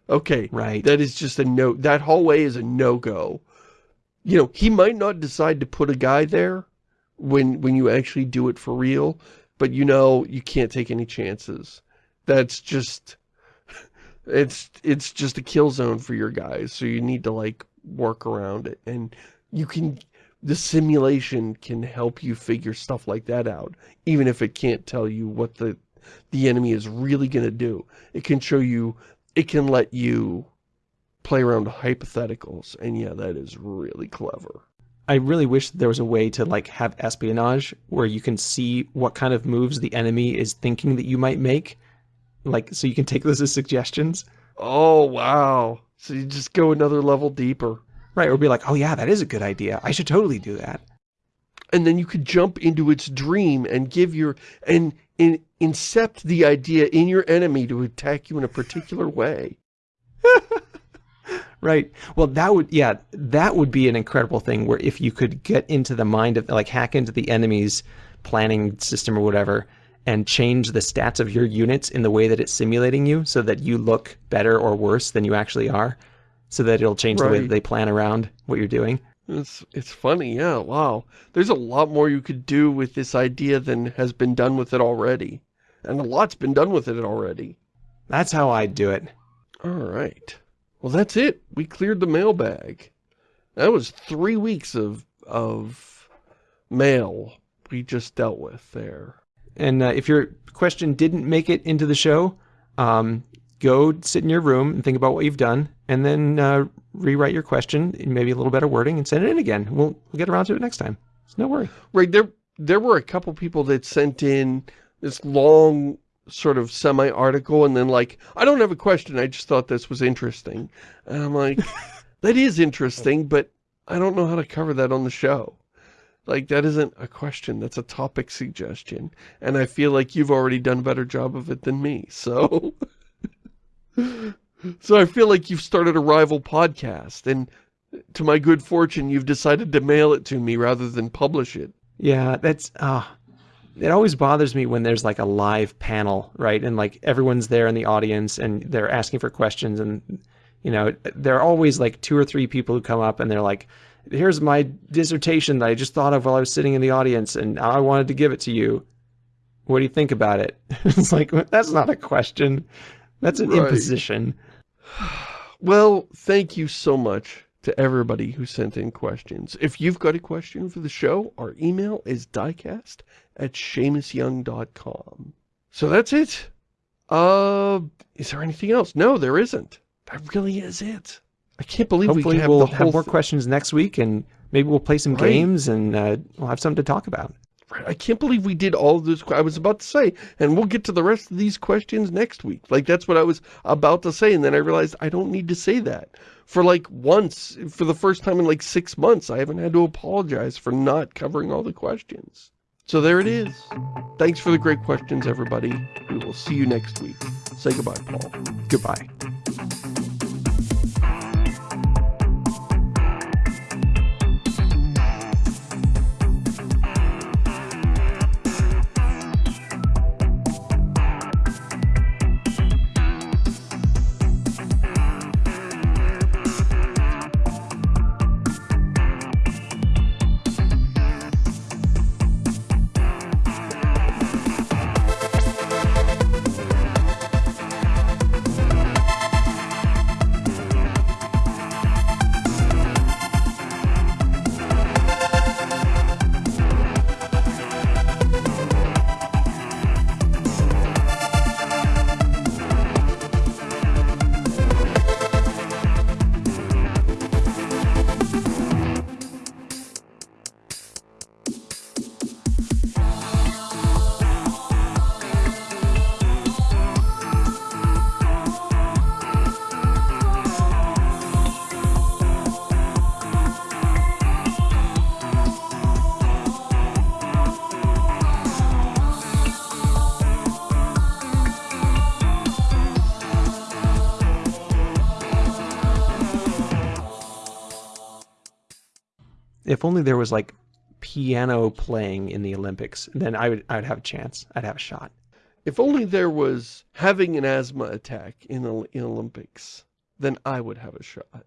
Okay, right. that is just a no, that hallway is a no-go. You know, he might not decide to put a guy there when, when you actually do it for real, but you know, you can't take any chances. That's just, it's, it's just a kill zone for your guys, so you need to, like, work around it, and you can, the simulation can help you figure stuff like that out, even if it can't tell you what the, the enemy is really going to do. It can show you it can let you play around with hypotheticals, and yeah, that is really clever. I really wish there was a way to like have espionage where you can see what kind of moves the enemy is thinking that you might make. Like, so you can take those as suggestions. Oh, wow. So you just go another level deeper. Right, or be like, oh yeah, that is a good idea. I should totally do that. And then you could jump into its dream and give your, and in, incept the idea in your enemy to attack you in a particular way. right. Well, that would, yeah, that would be an incredible thing where if you could get into the mind of, like, hack into the enemy's planning system or whatever, and change the stats of your units in the way that it's simulating you so that you look better or worse than you actually are, so that it'll change right. the way that they plan around what you're doing. It's, it's funny, yeah, wow. There's a lot more you could do with this idea than has been done with it already. And a lot's been done with it already. That's how I'd do it. Alright. Well, that's it. We cleared the mailbag. That was three weeks of, of mail we just dealt with there. And uh, if your question didn't make it into the show, um, go sit in your room and think about what you've done, and then uh, rewrite your question in maybe a little better wording and send it in again. We'll, we'll get around to it next time. So no worry. Right. There, there were a couple people that sent in this long sort of semi-article and then like, I don't have a question. I just thought this was interesting. And I'm like, that is interesting, but I don't know how to cover that on the show. Like, that isn't a question, that's a topic suggestion. And I feel like you've already done a better job of it than me, so... so I feel like you've started a rival podcast, and to my good fortune, you've decided to mail it to me rather than publish it. Yeah, that's, uh, it always bothers me when there's like a live panel, right? And like everyone's there in the audience and they're asking for questions and, you know, there are always like two or three people who come up and they're like, here's my dissertation that I just thought of while I was sitting in the audience and I wanted to give it to you. What do you think about it? it's like, that's not a question. That's an right. imposition. Well, thank you so much to everybody who sent in questions. If you've got a question for the show, our email is diecast at ShamusYoung.com. So that's it. Uh, is there anything else? No, there isn't. That really is it. I can't believe Hopefully we have we'll have more questions next week and maybe we'll play some right. games and uh, we'll have something to talk about. I can't believe we did all of this. I was about to say, and we'll get to the rest of these questions next week. Like, that's what I was about to say, and then I realized I don't need to say that. For like once, for the first time in like six months, I haven't had to apologize for not covering all the questions. So there it is. Thanks for the great questions, everybody. We will see you next week. Say goodbye, Paul. Goodbye. Only there was like piano playing in the Olympics, then I would I would have a chance. I'd have a shot. If only there was having an asthma attack in, in Olympics, then I would have a shot.